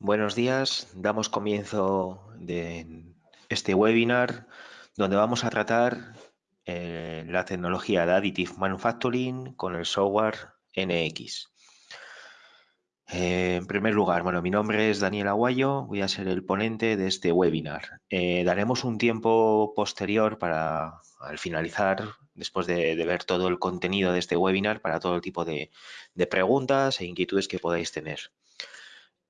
Buenos días, damos comienzo de este webinar donde vamos a tratar eh, la tecnología de Additive Manufacturing con el software NX. Eh, en primer lugar, bueno, mi nombre es Daniel Aguayo, voy a ser el ponente de este webinar. Eh, daremos un tiempo posterior para, al finalizar, después de, ver todo el contenido de este webinar, para todo el tipo de preguntas e inquietudes que podáis tener.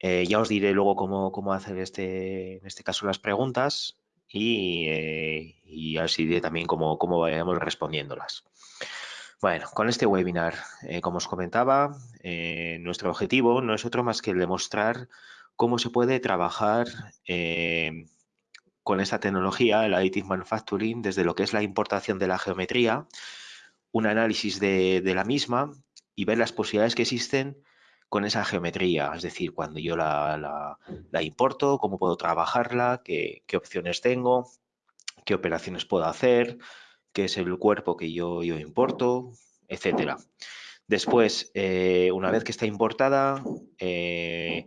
Eh, ya os diré luego cómo, hacer este, en este caso las preguntas y, eh, os diré también cómo, cómo vayamos respondiéndolas. Bueno, con este webinar, eh, como os comentaba, nuestro objetivo no es otro más que demostrar cómo se puede trabajar con esta tecnología, el Additive Manufacturing, desde lo que es la importación de la geometría, un análisis de la misma y ver las posibilidades que existen con esa geometría, es decir, cuando yo la, importo, cómo puedo trabajarla, qué, opciones tengo, qué operaciones puedo hacer, qué es el cuerpo que yo, importo, etcétera. Después, eh, una vez que está importada, eh,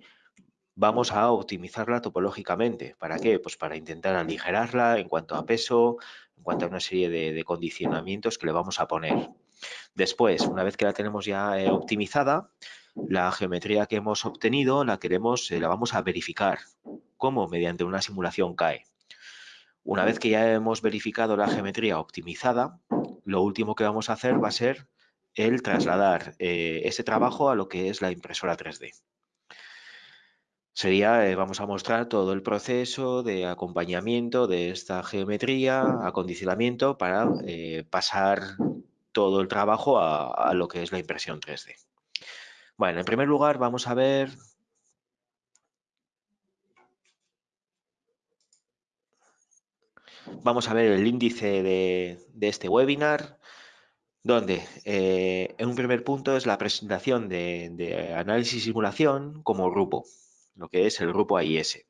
vamos a optimizarla topológicamente. ¿Para qué? Pues para intentar aligerarla en cuanto a peso, en cuanto a una serie de, condicionamientos que le vamos a poner. Después, una vez que la tenemos ya eh, optimizada, la geometría que hemos obtenido la queremos, eh, la vamos a verificar. ¿Cómo? Mediante una simulación CAE. Una vez que ya hemos verificado la geometría optimizada, lo último que vamos a hacer va a ser el trasladar eh, ese trabajo a lo que es la impresora 3D. Sería, vamos a mostrar todo el proceso de acompañamiento de esta geometría, acondicionamiento, para pasar todo el trabajo a lo que es la impresión 3D. Bueno, en primer lugar vamos a ver vamos a ver el índice de, este webinar, donde eh, en un primer punto es la presentación de, análisis y simulación como grupo, lo que es el grupo AIS.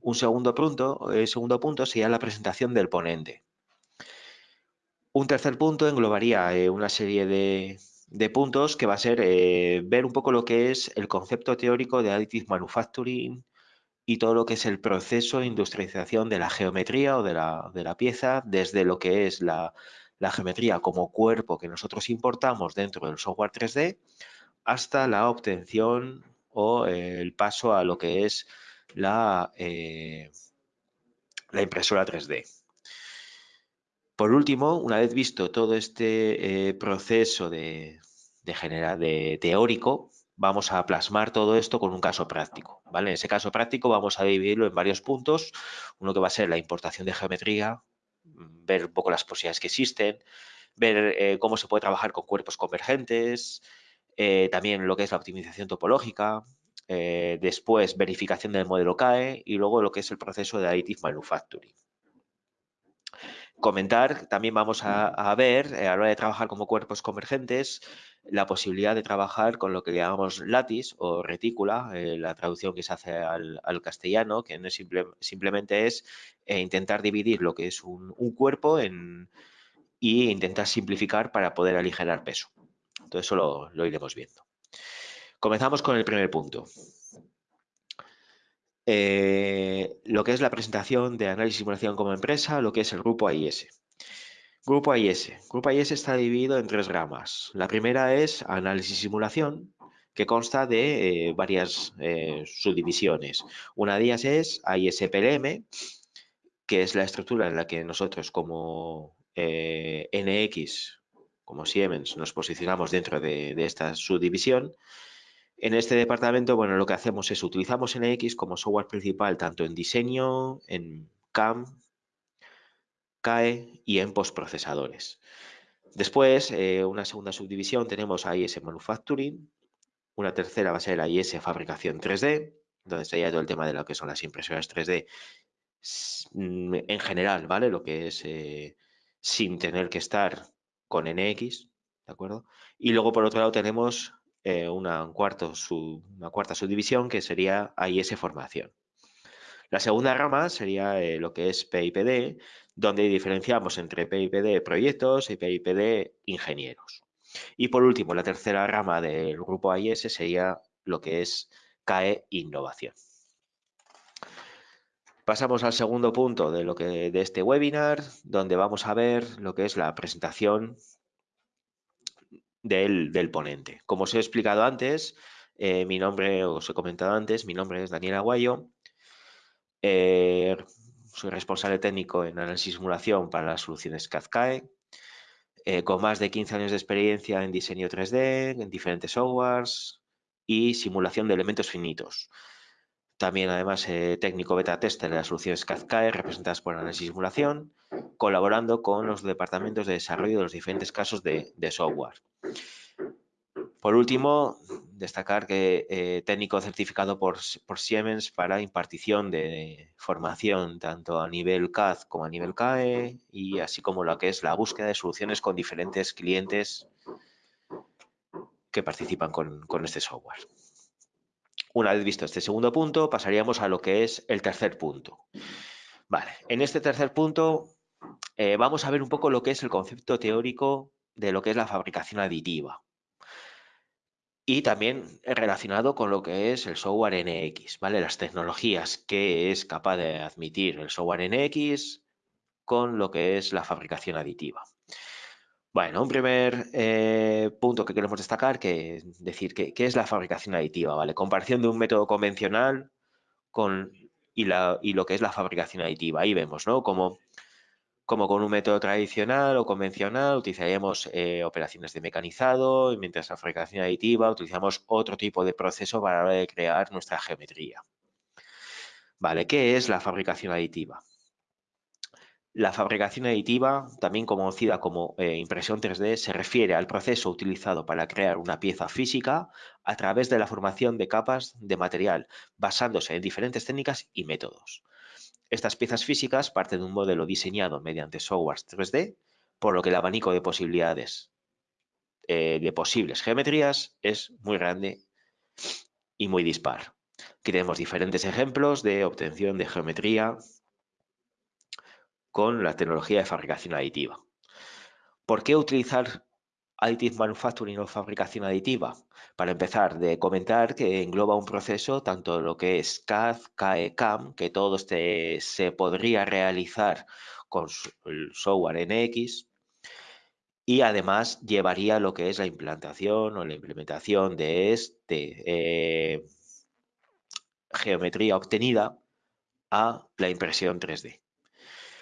Un segundo punto, el segundo punto sería la presentación del ponente. Un tercer punto englobaría eh, una serie de, de puntos que va a ser eh, ver un poco lo que es el concepto teórico de Additive Manufacturing y todo lo que es el proceso de industrialización de la geometría o de la, pieza, desde lo que es la, geometría como cuerpo que nosotros importamos dentro del software 3D hasta la obtención o el paso a lo que es la, eh, la impresora 3D. Por último, una vez visto todo este eh, proceso de, teórico, vamos a plasmar todo esto con un caso práctico. En ese caso práctico vamos a dividirlo en varios puntos. Uno que va a ser la importación de geometría, ver un poco las posibilidades que existen, ver eh, cómo se puede trabajar con cuerpos convergentes, eh, también lo que es la optimización topológica, después verificación del modelo CAE y luego lo que es el proceso de additive manufacturing comentar, también vamos a, ver, eh, a la hora de trabajar como cuerpos convergentes, la posibilidad de trabajar con lo que llamamos lattice o retícula, eh, la traducción que se hace al, castellano, que no es simplemente es eh, intentar dividir lo que es un, cuerpo en, y intentar simplificar para poder aligerar peso. Todo eso lo iremos viendo. Comenzamos con el primer punto. Eh, lo que es la presentación de análisis y simulación como empresa, lo que es el grupo AIS. Grupo AIS. Grupo AIS está dividido en tres ramas. La primera es análisis y simulación, que consta de eh, varias eh, subdivisiones. Una de ellas es AISPLM, que es la estructura en la que nosotros como NX, como Siemens, nos posicionamos dentro de esta subdivisión. En este departamento, bueno, lo que hacemos es utilizamos NX como software principal tanto en diseño, en CAM, CAE y en postprocesadores. Después, eh, una segunda subdivisión tenemos AIS Manufacturing, una tercera va a ser AIS Fabricación 3D, donde estaría todo el tema de lo que son las impresoras 3D mm, en general, ¿vale? Lo que es eh, sin tener que estar con NX, ¿de acuerdo? Y luego, por otro lado, tenemos eh, una, cuarta subdivisión que sería AIS Formación. La segunda rama sería eh, lo que es PIPD, donde diferenciamos entre PIPD proyectos y PIPD ingenieros. Y por último, la tercera rama del grupo AIS sería lo que es CAE Innovación. Pasamos al segundo punto de, lo que, de este webinar, donde vamos a ver lo que es la presentación del, ponente. Como os he explicado antes, eh, mi nombre, os he comentado antes, mi nombre es Daniel Aguayo. Eh, soy responsable técnico en análisis y simulación para las soluciones CAD-CAE, eh, con más de 15 años de experiencia en diseño 3D, en diferentes softwares y simulación de elementos finitos. También, además, técnico beta tester de las soluciones CAD-CAE representadas por análisis y simulación, colaborando con los departamentos de desarrollo de los diferentes casos de software. Por último, destacar que eh, técnico certificado por, Siemens para impartición de formación tanto a nivel CAD como a nivel CAE y así como lo que es la búsqueda de soluciones con diferentes clientes que participan con, este software. Una vez visto este segundo punto, pasaríamos a lo que es el tercer punto. Vale, en este tercer punto eh, vamos a ver un poco lo que es el concepto teórico de lo que es la fabricación aditiva y también relacionado con lo que es el software NX, ¿vale? Las tecnologías que es capaz de admitir el software NX con lo que es la fabricación aditiva. Bueno, un primer eh, punto que queremos destacar, que es decir, ¿qué es la fabricación aditiva? ¿vale? Comparación de un método convencional con, y, lo que es la fabricación aditiva. Ahí vemos, ¿no? Como como con un método tradicional o convencional, utilizaríamos eh, operaciones de mecanizado, y mientras la fabricación aditiva utilizamos otro tipo de proceso para crear nuestra geometría. Vale, ¿qué es la fabricación aditiva? La fabricación aditiva, también conocida como eh, impresión 3D, se refiere al proceso utilizado para crear una pieza física a través de la formación de capas de material, basándose en diferentes técnicas y métodos. Estas piezas físicas parten de un modelo diseñado mediante software 3D, por lo que el abanico de posibilidades eh, de posibles geometrías es muy grande y muy dispar. Aquí tenemos diferentes ejemplos de obtención de geometría con la tecnología de fabricación aditiva. ¿Por qué utilizar Additive Manufacturing o fabricación aditiva. Para empezar, de comentar que engloba un proceso, tanto lo que es CAD, CAE, CAM, que todo este se podría realizar con el software NX, y además llevaría lo que es la implantación o la implementación de este eh, geometría obtenida a la impresión 3D.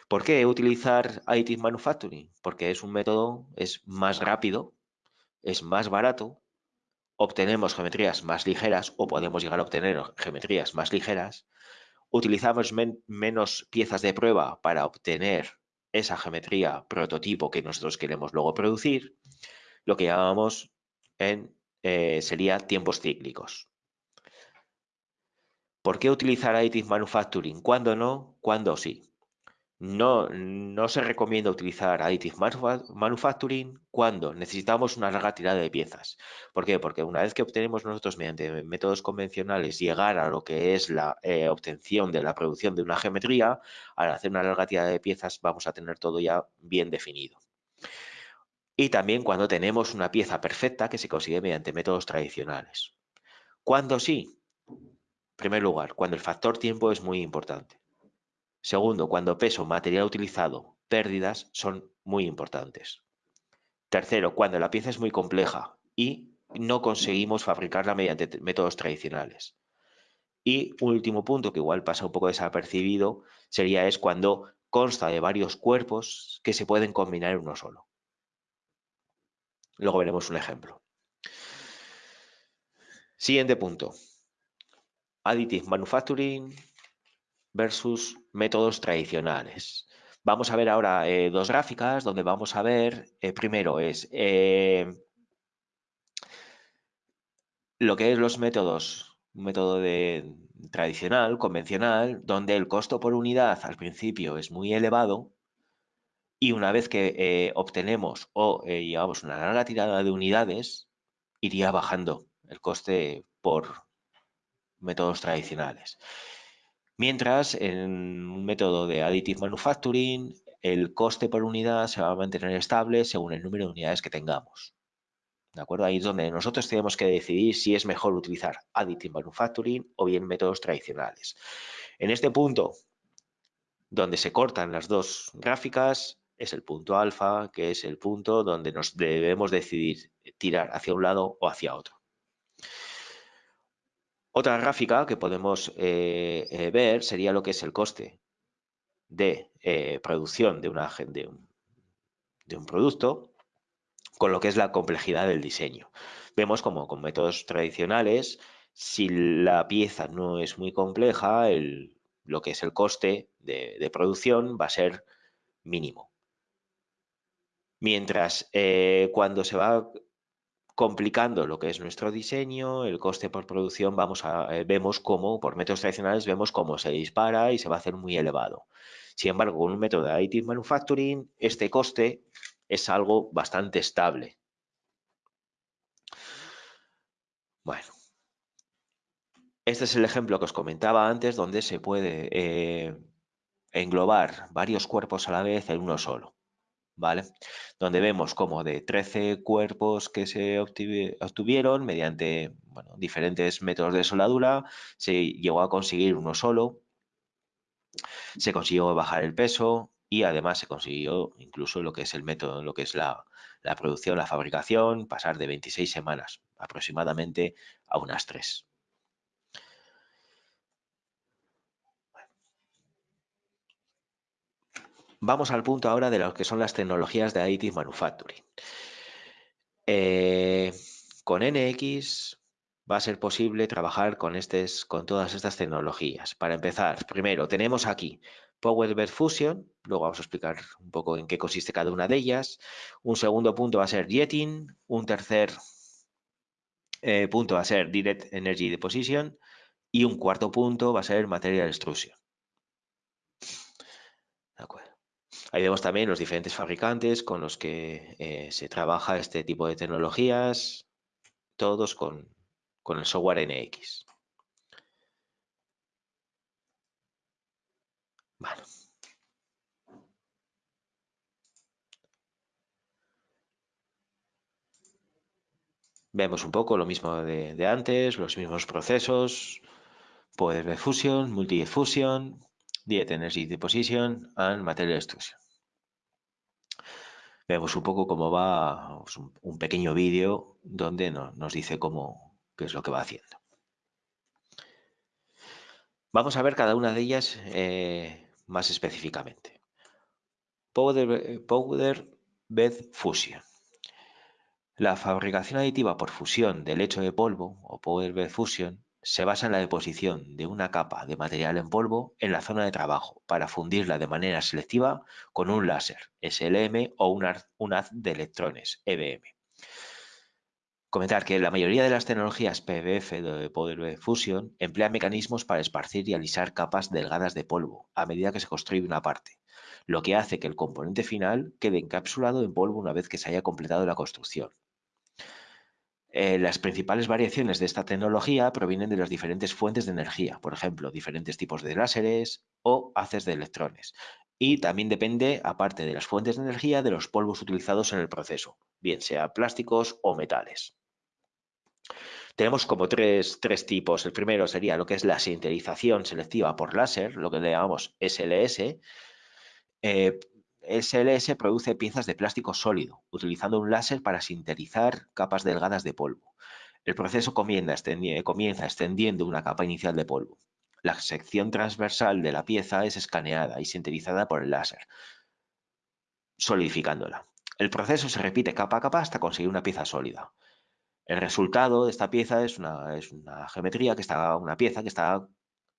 ¿Por qué utilizar Additive Manufacturing? Porque es un método, es más rápido, es más barato, obtenemos geometrías más ligeras o podemos llegar a obtener geometrías más ligeras, utilizamos menos piezas de prueba para obtener esa geometría prototipo que nosotros queremos luego producir, lo que llamamos en, eh, sería tiempos cíclicos. ¿Por qué utilizar Additive Manufacturing? ¿Cuándo no? ¿Cuándo sí? No, se recomienda utilizar Additive Manufacturing cuando necesitamos una larga tirada de piezas. ¿Por qué? Porque una vez que obtenemos nosotros mediante métodos convencionales llegar a lo que es la eh, obtención de la producción de una geometría, al hacer una larga tirada de piezas vamos a tener todo ya bien definido. Y también cuando tenemos una pieza perfecta que se consigue mediante métodos tradicionales. ¿Cuándo sí? En primer lugar, cuando el factor tiempo es muy importante. Segundo, cuando peso, material utilizado, pérdidas son muy importantes. Tercero, cuando la pieza es muy compleja y no conseguimos fabricarla mediante métodos tradicionales. Y un último punto que igual pasa un poco desapercibido sería es cuando consta de varios cuerpos que se pueden combinar en uno solo. Luego veremos un ejemplo. Siguiente punto. Additive Manufacturing versus métodos tradicionales. Vamos a ver ahora eh, dos gráficas donde vamos a ver, eh, primero es eh, lo que es los métodos, un método de, tradicional, convencional, donde el costo por unidad al principio es muy elevado y una vez que obtenemos o llevamos una larga tirada de unidades, iría bajando el coste por métodos tradicionales. Mientras, en un método de Additive Manufacturing, el coste por unidad se va a mantener estable según el número de unidades que tengamos. ¿De acuerdo? Ahí es donde nosotros tenemos que decidir si es mejor utilizar Additive Manufacturing o bien métodos tradicionales. En este punto, donde se cortan las dos gráficas es el punto alfa, que es el punto donde nos debemos decidir tirar hacia un lado o hacia otro. Otra gráfica que podemos eh, eh, ver sería lo que es el coste de eh, producción de, un producto con lo que es la complejidad del diseño. Vemos como con métodos tradicionales, si la pieza no es muy compleja, lo que es el coste de, producción va a ser mínimo. Mientras cuando se va complicando lo que es nuestro diseño, el coste por producción, vamos a, eh, vemos cómo, por métodos tradicionales, vemos cómo se dispara y se va a hacer muy elevado. Sin embargo, con un método de additive manufacturing, este coste es algo bastante estable. Bueno, este es el ejemplo que os comentaba antes, donde se puede eh, englobar varios cuerpos a la vez en uno solo. ¿Vale? Donde vemos como de 13 cuerpos que se obtuvieron mediante diferentes métodos de soldadura, se llegó a conseguir uno solo, se consiguió bajar el peso y además se consiguió incluso lo que es el método, lo que es la, la producción, la fabricación, pasar de 26 semanas aproximadamente a unas 3. Vamos al punto ahora de lo que son las tecnologías de Additive Manufacturing. Eh, con NX va a ser posible trabajar con, con todas estas tecnologías. Para empezar, primero tenemos aquí Power Fusion, luego vamos a explicar un poco en qué consiste cada una de ellas. Un segundo punto va a ser Jetting, un tercer eh, punto va a ser Direct Energy Deposition y un cuarto punto va a ser Material Extrusion. De acuerdo. Ahí vemos también los diferentes fabricantes con los que eh, se trabaja este tipo de tecnologías, todos con, el software NX. Vemos un poco lo mismo de, antes, los mismos procesos, poder de fusión, multi-fusion, Diet Energy Deposition and Material Extrusion. Vemos un poco cómo va pues, un, pequeño vídeo donde nos dice cómo, qué es lo que va haciendo. Vamos a ver cada una de ellas eh, más específicamente. Powder, powder Bed Fusion. La fabricación aditiva por fusión del lecho de polvo o Powder Bed Fusion se basa en la deposición de una capa de material en polvo en la zona de trabajo para fundirla de manera selectiva con un láser SLM o un, haz de electrones EBM. Comentar que la mayoría de las tecnologías PBF de poder fusión emplean mecanismos para esparcir y alisar capas delgadas de polvo a medida que se construye una parte, lo que hace que el componente final quede encapsulado en polvo una vez que se haya completado la construcción. Eh, las principales variaciones de esta tecnología provienen de las diferentes fuentes de energía, por ejemplo, diferentes tipos de láseres o haces de electrones. Y también depende, aparte de las fuentes de energía, de los polvos utilizados en el proceso, bien sea plásticos o metales. Tenemos como tres, tipos. El primero sería lo que es la sinterización selectiva por láser, lo que le llamamos SLS. SLS produce piezas de plástico sólido, utilizando un láser para sintetizar capas delgadas de polvo. El proceso comienza extendiendo una capa inicial de polvo. La sección transversal de la pieza es escaneada y sintetizada por el láser, solidificándola. El proceso se repite capa a capa hasta conseguir una pieza sólida. El resultado de esta pieza es una, es una geometría que está, una pieza que está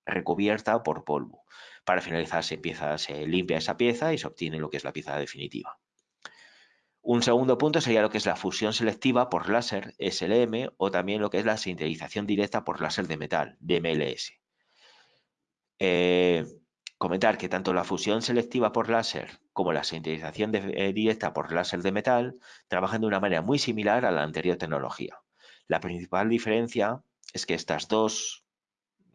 recubierta por polvo. Para finalizar se, empieza, se limpia esa pieza y se obtiene lo que es la pieza definitiva. Un segundo punto sería lo que es la fusión selectiva por láser SLM o también lo que es la sintetización directa por láser de metal, DMLS. Eh, comentar que tanto la fusión selectiva por láser como la sintetización eh, directa por láser de metal trabajan de una manera muy similar a la anterior tecnología. La principal diferencia es que estas dos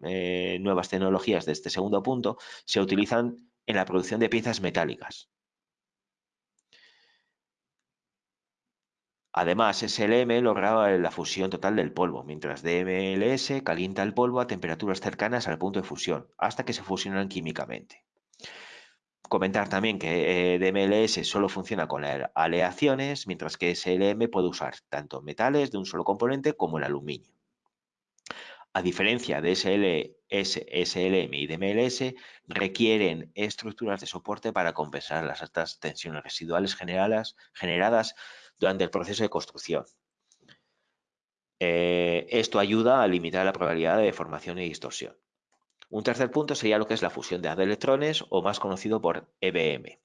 eh, nuevas tecnologías de este segundo punto se utilizan en la producción de piezas metálicas. Además, SLM lograba la fusión total del polvo, mientras DMLS calienta el polvo a temperaturas cercanas al punto de fusión, hasta que se fusionan químicamente. Comentar también que eh, DMLS solo funciona con aleaciones, mientras que SLM puede usar tanto metales de un solo componente como el aluminio. A diferencia de SLM y DMLS, requieren estructuras de soporte para compensar las altas tensiones residuales generadas durante el proceso de construcción. Eh, esto ayuda a limitar la probabilidad de deformación y distorsión. Un tercer punto sería lo que es la fusión de haz de electrones o más conocido por EBM.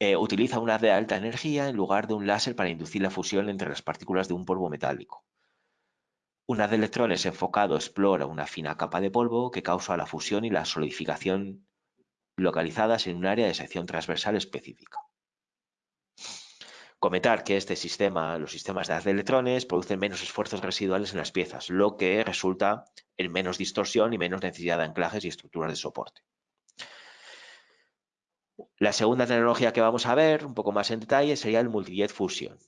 Eh, utiliza un haz de alta energía en lugar de un láser para inducir la fusión entre las partículas de un polvo metálico. Un haz de electrones enfocado explora una fina capa de polvo que causa la fusión y la solidificación localizadas en un área de sección transversal específica. Comentar que este sistema, los sistemas de haz de electrones, producen menos esfuerzos residuales en las piezas, lo que resulta en menos distorsión y menos necesidad de anclajes y estructuras de soporte. La segunda tecnología que vamos a ver un poco más en detalle sería el Multijet Fusion.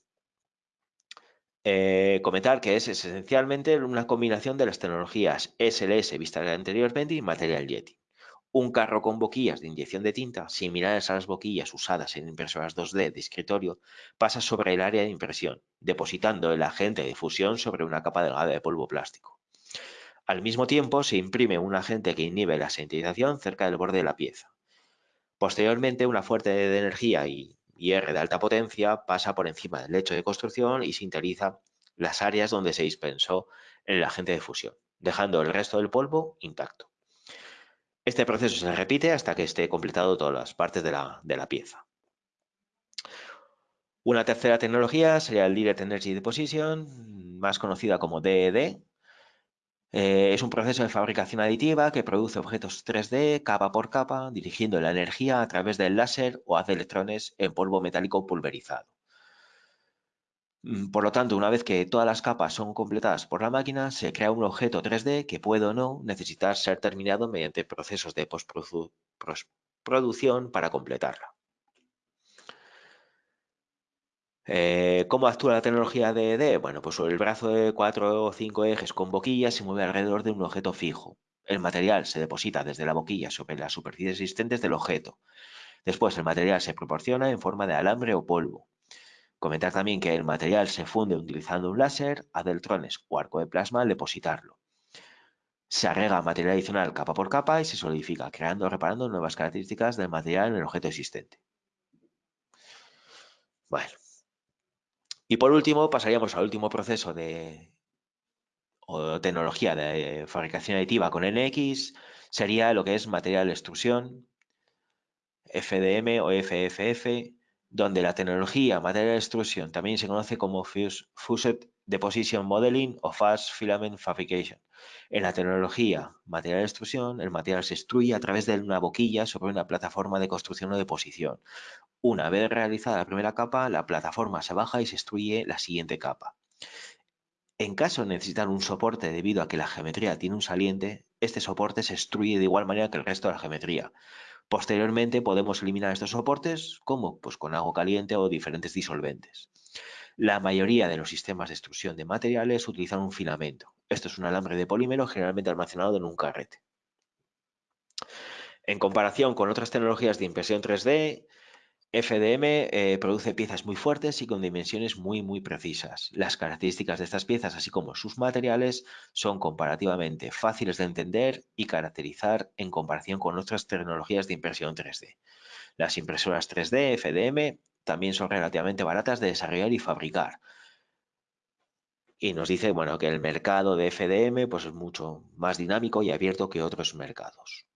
Eh, comentar que es esencialmente una combinación de las tecnologías SLS vistas anteriormente y Material Jetting un carro con boquillas de inyección de tinta, similares a las boquillas usadas en impresoras 2D de escritorio, pasa sobre el área de impresión, depositando el agente de fusión sobre una capa delgada de polvo plástico. Al mismo tiempo, se imprime un agente que inhibe la sintetización cerca del borde de la pieza. Posteriormente, una fuente de energía y IR de alta potencia pasa por encima del lecho de construcción y sintetiza las áreas donde se dispensó el agente de fusión, dejando el resto del polvo intacto. Este proceso se repite hasta que esté completado todas las partes de la, pieza. Una tercera tecnología sería el Direct Energy Deposition, más conocida como DED. Eh, es un proceso de fabricación aditiva que produce objetos 3D capa por capa, dirigiendo la energía a través del láser o haz de electrones en polvo metálico pulverizado. Mm, por lo tanto, una vez que todas las capas son completadas por la máquina, se crea un objeto 3D que puede o no necesitar ser terminado mediante procesos de postproducción para completarla. Eh, ¿Cómo actúa la tecnología de ED? Bueno, pues el brazo de 4 o 5 ejes con boquillas se mueve alrededor de un objeto fijo. El material se deposita desde la boquilla sobre las superficies existentes del objeto. Después el material se proporciona en forma de alambre o polvo. Comentar también que el material se funde utilizando un láser, electrones o arco de plasma al depositarlo. Se agrega material adicional capa por capa y se solidifica, creando o reparando nuevas características del material en el objeto existente. Bueno. Y por último, pasaríamos al último proceso de tecnología de fabricación aditiva con NX, sería lo que es material extrusión, FDM o FFF, donde la tecnología material de extrusión también se conoce como Fused Deposition Modeling o Fast Filament Fabrication. En la tecnología material de extrusión, el material se extruye a través de una boquilla sobre una plataforma de construcción o deposición. Una vez realizada la primera capa, la plataforma se baja y se extruye la siguiente capa. En caso de necesitar un soporte debido a que la geometría tiene un saliente, este soporte se extruye de igual manera que el resto de la geometría. Posteriormente podemos eliminar estos soportes, como pues con agua caliente o diferentes disolventes. La mayoría de los sistemas de extrusión de materiales utilizan un filamento. Esto es un alambre de polímero generalmente almacenado en un carrete. En comparación con otras tecnologías de impresión 3D, FDM eh, produce piezas muy fuertes y con dimensiones muy muy precisas. Las características de estas piezas, así como sus materiales, son comparativamente fáciles de entender y caracterizar en comparación con otras tecnologías de impresión 3D. Las impresoras 3D FDM también son relativamente baratas de desarrollar y fabricar. Y nos dice bueno, que el mercado de FDM pues, es mucho más dinámico y abierto que otros mercados.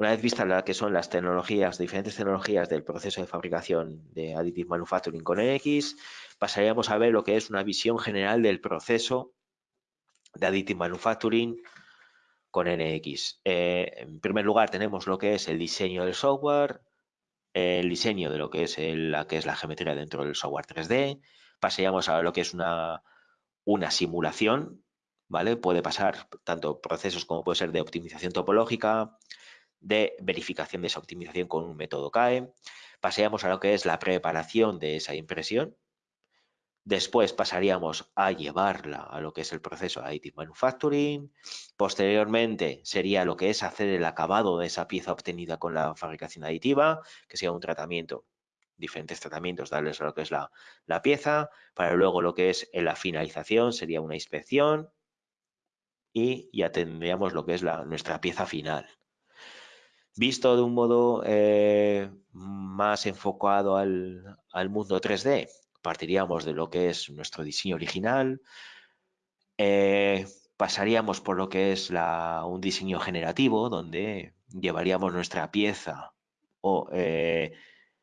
Una vez vistas las que son las tecnologías, diferentes tecnologías del proceso de fabricación de Additive Manufacturing con NX, pasaríamos a ver lo que es una visión general del proceso de Additive Manufacturing con NX. Eh, en primer lugar tenemos lo que es el diseño del software, el diseño de lo que es la que es la geometría dentro del software 3D, pasaríamos a lo que es una, una simulación, ¿vale? Puede pasar tanto procesos como puede ser de optimización topológica, de verificación de esa optimización con un método CAE. Paseamos a lo que es la preparación de esa impresión. Después pasaríamos a llevarla a lo que es el proceso de Additive Manufacturing. Posteriormente sería lo que es hacer el acabado de esa pieza obtenida con la fabricación aditiva, que sea un tratamiento, diferentes tratamientos, darles lo que es la, la pieza. Para luego lo que es la finalización sería una inspección y ya tendríamos lo que es nuestra pieza final. Visto de un modo eh, más enfocado al, mundo 3D, partiríamos de lo que es nuestro diseño original, eh, pasaríamos por lo que es un diseño generativo, donde llevaríamos nuestra pieza o eh,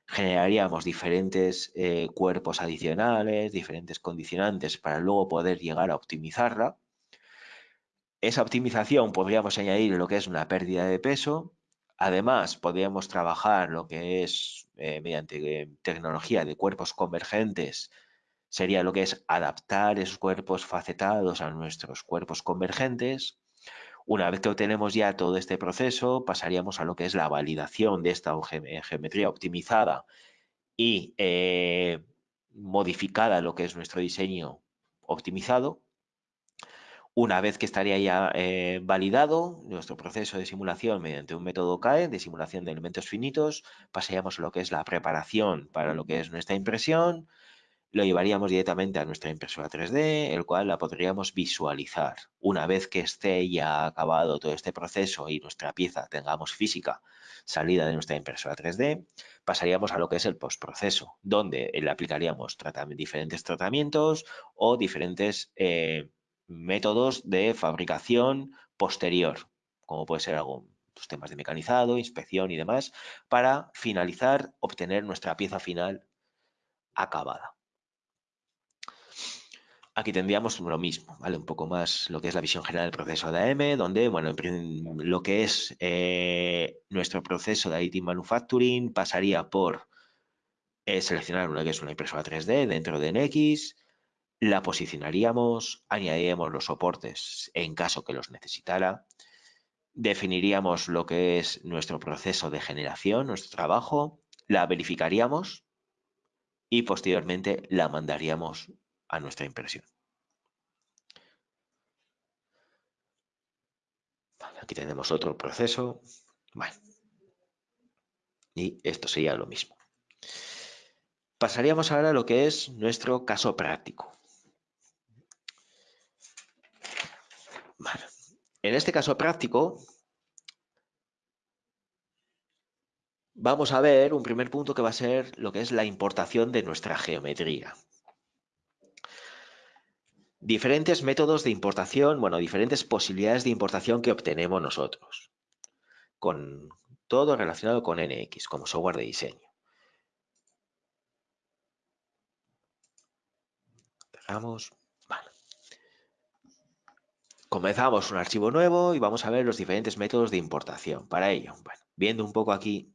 generaríamos diferentes cuerpos adicionales, diferentes condicionantes para luego poder llegar a optimizarla. Esa optimización podríamos añadir lo que es una pérdida de peso. Además, podríamos trabajar lo que es eh, mediante eh, tecnología de cuerpos convergentes, sería lo que es adaptar esos cuerpos facetados a nuestros cuerpos convergentes. Una vez que obtenemos ya todo este proceso, pasaríamos a lo que es la validación de esta geometría optimizada y eh, modificada lo que es nuestro diseño optimizado. Una vez que estaría ya eh, validado nuestro proceso de simulación mediante un método CAE de simulación de elementos finitos, pasaríamos a lo que es la preparación para lo que es nuestra impresión, lo llevaríamos directamente a nuestra impresora 3D, el cual la podríamos visualizar. Una vez que esté ya acabado todo este proceso y nuestra pieza tengamos física salida de nuestra impresora 3D, pasaríamos a lo que es el postproceso, donde le aplicaríamos diferentes tratamientos o diferentes eh, métodos de fabricación posterior, como puede ser algún pues, temas de mecanizado, inspección y demás, para finalizar, obtener nuestra pieza final acabada. Aquí tendríamos lo mismo, ¿vale? Un poco más lo que es la visión general del proceso de AM, donde, bueno, lo que es eh, nuestro proceso de IT Manufacturing pasaría por eh, seleccionar una que es una impresora 3D dentro de NX, la posicionaríamos, añadiríamos los soportes en caso que los necesitara, definiríamos lo que es nuestro proceso de generación, nuestro trabajo, la verificaríamos y posteriormente la mandaríamos a nuestra impresión. aquí tenemos otro proceso. Y esto sería lo mismo. Pasaríamos ahora a lo que es nuestro caso práctico. En este caso práctico, vamos a ver un primer punto que va a ser lo que es la importación de nuestra geometría. Diferentes métodos de importación, bueno, diferentes posibilidades de importación que obtenemos nosotros. Con todo relacionado con NX, como software de diseño. Dejamos. Comenzamos un archivo nuevo y vamos a ver los diferentes métodos de importación. Para ello, viendo un poco aquí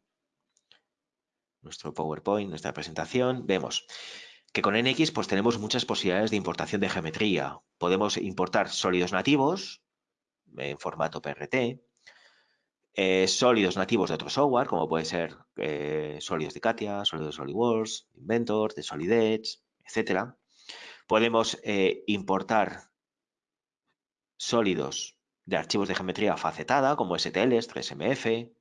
nuestro PowerPoint, nuestra presentación, vemos que con NX pues tenemos muchas posibilidades de importación de geometría. Podemos importar sólidos nativos en formato PRT, eh, sólidos nativos de otro software, como puede ser eh, sólidos de Katia, sólidos de SolidWorks, Inventor, de Solid Edge, etc. Podemos eh, importar sólidos de archivos de geometría facetada, como STLs, 3MF,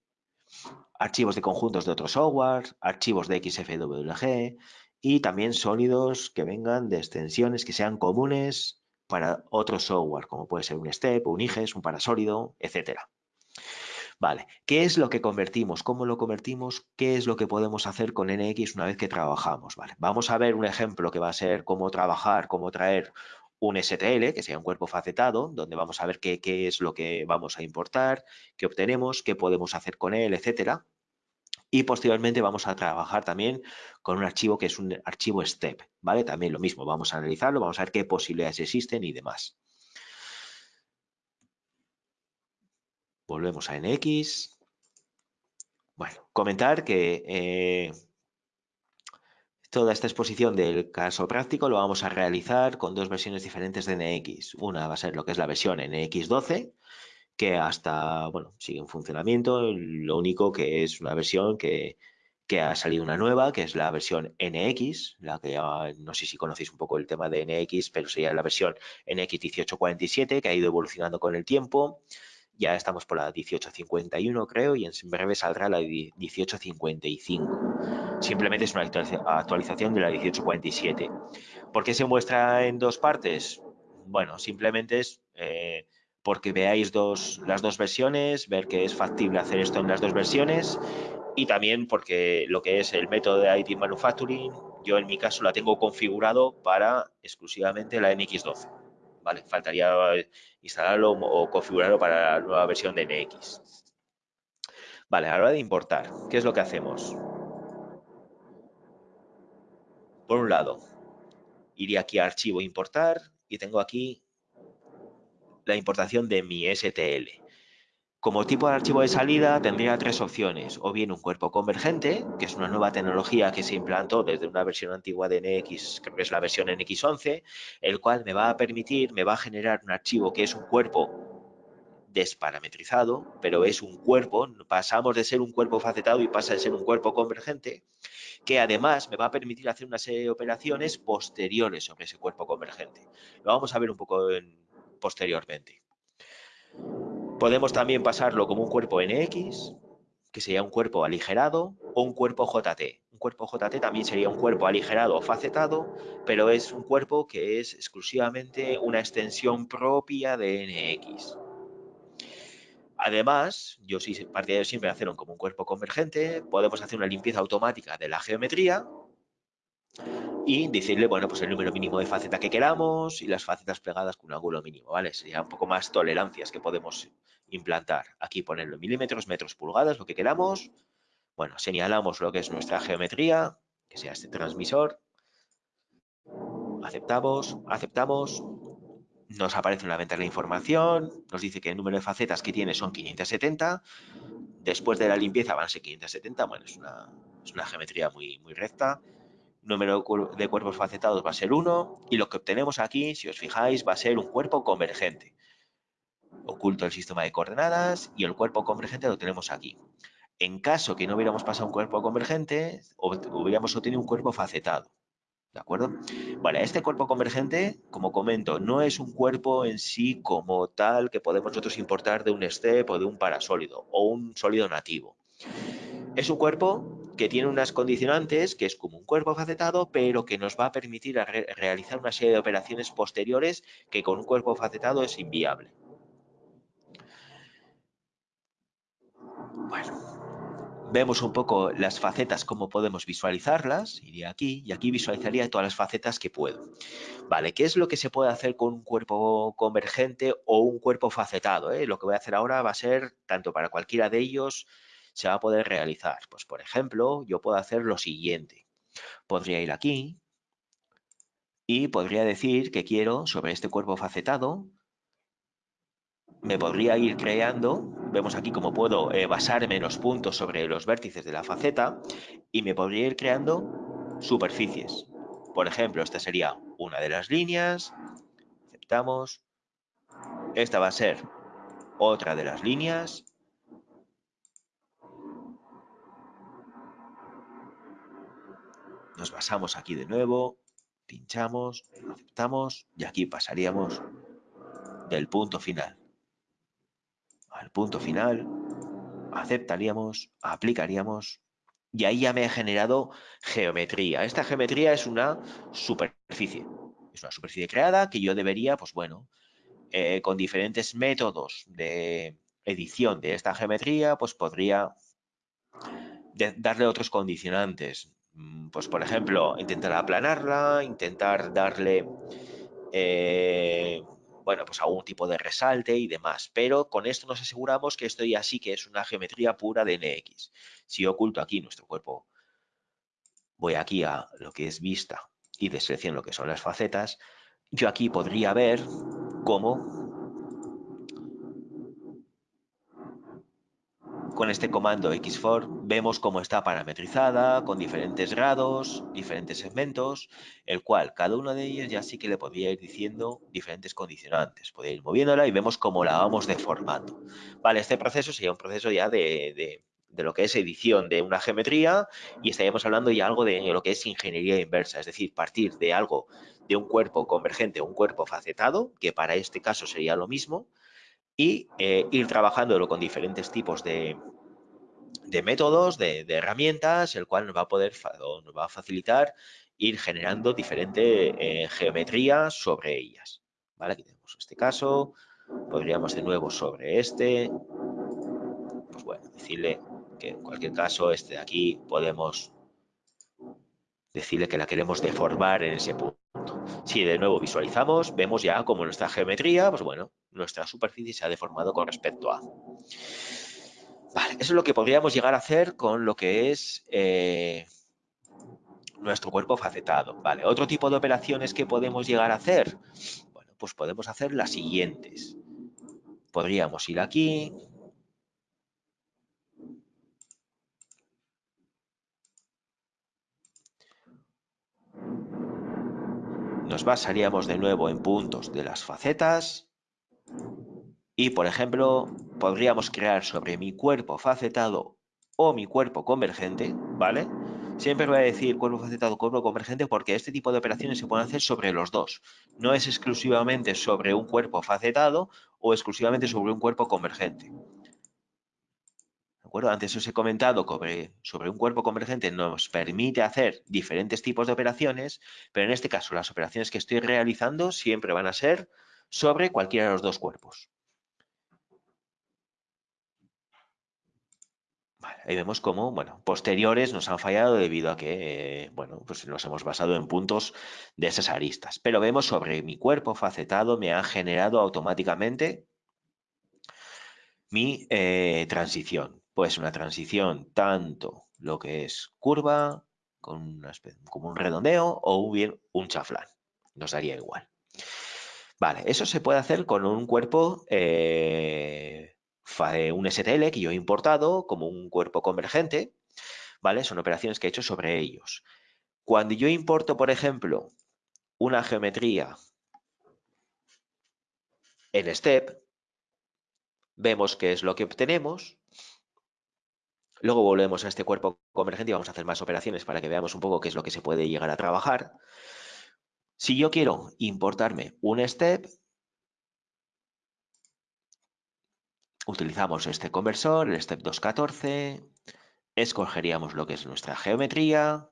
archivos de conjuntos de otro software, archivos de XFWG, y también sólidos que vengan de extensiones que sean comunes para otro software, como puede ser un STEP, un IGES, un parasólido, etcétera. Vale, ¿qué es lo que convertimos? ¿Cómo lo convertimos? ¿Qué es lo que podemos hacer con NX una vez que trabajamos? Vale, vamos a ver un ejemplo que va a ser cómo trabajar, cómo traer un STL, que sea un cuerpo facetado, donde vamos a ver qué, es lo que vamos a importar, qué obtenemos, qué podemos hacer con él, etcétera. Y posteriormente vamos a trabajar también con un archivo que es un archivo STEP, ¿vale? También lo mismo, vamos a analizarlo, vamos a ver qué posibilidades existen y demás. Volvemos a NX. Bueno, comentar que eh, toda esta exposición del caso práctico lo vamos a realizar con dos versiones diferentes de NX. Una va a ser lo que es la versión NX 12, que hasta, bueno, sigue en funcionamiento, lo único que es una versión que, que ha salido una nueva, que es la versión NX, la que no sé si conocéis un poco el tema de NX, pero sería la versión NX 1847, que ha ido evolucionando con el tiempo. Ya estamos por la 1851, creo, y en breve saldrá la 1855. Simplemente es una actualización de la 1847. ¿Por qué se muestra en dos partes? Bueno, simplemente es eh, porque veáis dos, las dos versiones, ver que es factible hacer esto en las dos versiones y también porque lo que es el método de IT Manufacturing, yo en mi caso la tengo configurado para exclusivamente la NX12. Vale, faltaría instalarlo o configurarlo para la nueva versión de NX. Vale, a la hora de importar, ¿qué es lo que hacemos? Por un lado, iría aquí a archivo importar y tengo aquí la importación de mi STL. Como tipo de archivo de salida tendría tres opciones, o bien un cuerpo convergente, que es una nueva tecnología que se implantó desde una versión antigua de NX, creo que es la versión NX11, el cual me va a permitir, me va a generar un archivo que es un cuerpo desparametrizado, pero es un cuerpo, pasamos de ser un cuerpo facetado y pasa de ser un cuerpo convergente, que además me va a permitir hacer una serie de operaciones posteriores sobre ese cuerpo convergente. Lo vamos a ver un poco posteriormente. Podemos también pasarlo como un cuerpo NX, que sería un cuerpo aligerado, o un cuerpo JT. Un cuerpo JT también sería un cuerpo aligerado o facetado, pero es un cuerpo que es exclusivamente una extensión propia de NX. Además, yo sí partidario siempre de hacerlo como un cuerpo convergente, podemos hacer una limpieza automática de la geometría y decirle, bueno, pues el número mínimo de facetas que queramos y las facetas plegadas con un ángulo mínimo, ¿vale? Sería un poco más tolerancias que podemos implantar. Aquí ponerlo en milímetros, metros, pulgadas, lo que queramos. Bueno, señalamos lo que es nuestra geometría, que sea este transmisor. Aceptamos, aceptamos. Nos aparece una ventana de información, nos dice que el número de facetas que tiene son 570. Después de la limpieza van a ser 570, bueno, es una, es una geometría muy, muy recta número de cuerpos facetados va a ser 1 y lo que obtenemos aquí, si os fijáis, va a ser un cuerpo convergente. Oculto el sistema de coordenadas y el cuerpo convergente lo tenemos aquí. En caso que no hubiéramos pasado un cuerpo convergente, hubiéramos obtenido un cuerpo facetado. ¿De acuerdo? Vale, este cuerpo convergente, como comento, no es un cuerpo en sí como tal que podemos nosotros importar de un step o de un parasólido o un sólido nativo. Es un cuerpo que tiene unas condicionantes, que es como un cuerpo facetado, pero que nos va a permitir realizar una serie de operaciones posteriores que con un cuerpo facetado es inviable. Bueno, vemos un poco las facetas, cómo podemos visualizarlas. Iría aquí y aquí visualizaría todas las facetas que puedo. Vale, ¿qué es lo que se puede hacer con un cuerpo convergente o un cuerpo facetado? Eh? Lo que voy a hacer ahora va a ser tanto para cualquiera de ellos se va a poder realizar? Pues, por ejemplo, yo puedo hacer lo siguiente. Podría ir aquí y podría decir que quiero, sobre este cuerpo facetado, me podría ir creando, vemos aquí cómo puedo eh, basarme en los puntos sobre los vértices de la faceta y me podría ir creando superficies. Por ejemplo, esta sería una de las líneas, aceptamos, esta va a ser otra de las líneas Nos basamos aquí de nuevo, pinchamos, aceptamos y aquí pasaríamos del punto final al punto final, aceptaríamos, aplicaríamos y ahí ya me ha generado geometría. Esta geometría es una superficie, es una superficie creada que yo debería, pues bueno, eh, con diferentes métodos de edición de esta geometría, pues podría darle otros condicionantes. Mm, pues por ejemplo, intentar aplanarla, intentar darle, eh, bueno, pues algún tipo de resalte y demás. Pero con esto nos aseguramos que esto ya sí que es una geometría pura de NX. Si oculto aquí nuestro cuerpo, voy aquí a lo que es vista y deselecciono lo que son las facetas, yo aquí podría ver cómo con este comando xfor vemos cómo está parametrizada con diferentes grados, diferentes segmentos, el cual cada uno de ellos ya sí que le podría ir diciendo diferentes condicionantes. Podría ir moviéndola y vemos cómo la vamos deformando. Vale, este proceso sería un proceso ya de, de lo que es edición de una geometría y estaríamos hablando ya algo de lo que es ingeniería inversa, es decir, partir de algo, de un cuerpo convergente un cuerpo facetado, que para este caso sería lo mismo, y eh, ir trabajándolo con diferentes tipos de, métodos, de, herramientas, el cual nos va a poder nos va a facilitar ir generando diferente eh, geometría sobre ellas. ¿Vale? Aquí tenemos este caso, podríamos de nuevo sobre este, pues bueno, decirle que en cualquier caso este de aquí podemos decirle que la queremos deformar en ese punto. Si de nuevo visualizamos, vemos ya como nuestra geometría, pues bueno, nuestra superficie se ha deformado con respecto a. Vale, eso es lo que podríamos llegar a hacer con lo que es eh, nuestro cuerpo facetado. Vale, otro tipo de operaciones que podemos llegar a hacer, bueno, pues podemos hacer las siguientes. Podríamos ir aquí, nos basaríamos de nuevo en puntos de las facetas y, por ejemplo, podríamos crear sobre mi cuerpo facetado o mi cuerpo convergente, ¿vale? Siempre voy a decir cuerpo facetado, cuerpo convergente, porque este tipo de operaciones se pueden hacer sobre los dos. No es exclusivamente sobre un cuerpo facetado o exclusivamente sobre un cuerpo convergente. Antes os he comentado sobre, sobre un cuerpo convergente nos permite hacer diferentes tipos de operaciones, pero en este caso las operaciones que estoy realizando siempre van a ser sobre cualquiera de los dos cuerpos. ahí vemos cómo, bueno, posteriores nos han fallado debido a que, eh, bueno, pues nos hemos basado en puntos de esas aristas. Pero vemos sobre mi cuerpo facetado me ha generado automáticamente mi eh, transición pues una transición tanto lo que es curva, con como un redondeo o bien un chaflán. Nos daría igual. Vale, eso se puede hacer con un cuerpo, eh, un STL que yo he importado como un cuerpo convergente, ¿vale? Son operaciones que he hecho sobre ellos. Cuando yo importo, por ejemplo, una geometría en step, vemos qué es lo que obtenemos Luego volvemos a este cuerpo convergente y vamos a hacer más operaciones para que veamos un poco qué es lo que se puede llegar a trabajar. Si yo quiero importarme un step, utilizamos este conversor, el step 214, escogeríamos lo que es nuestra geometría,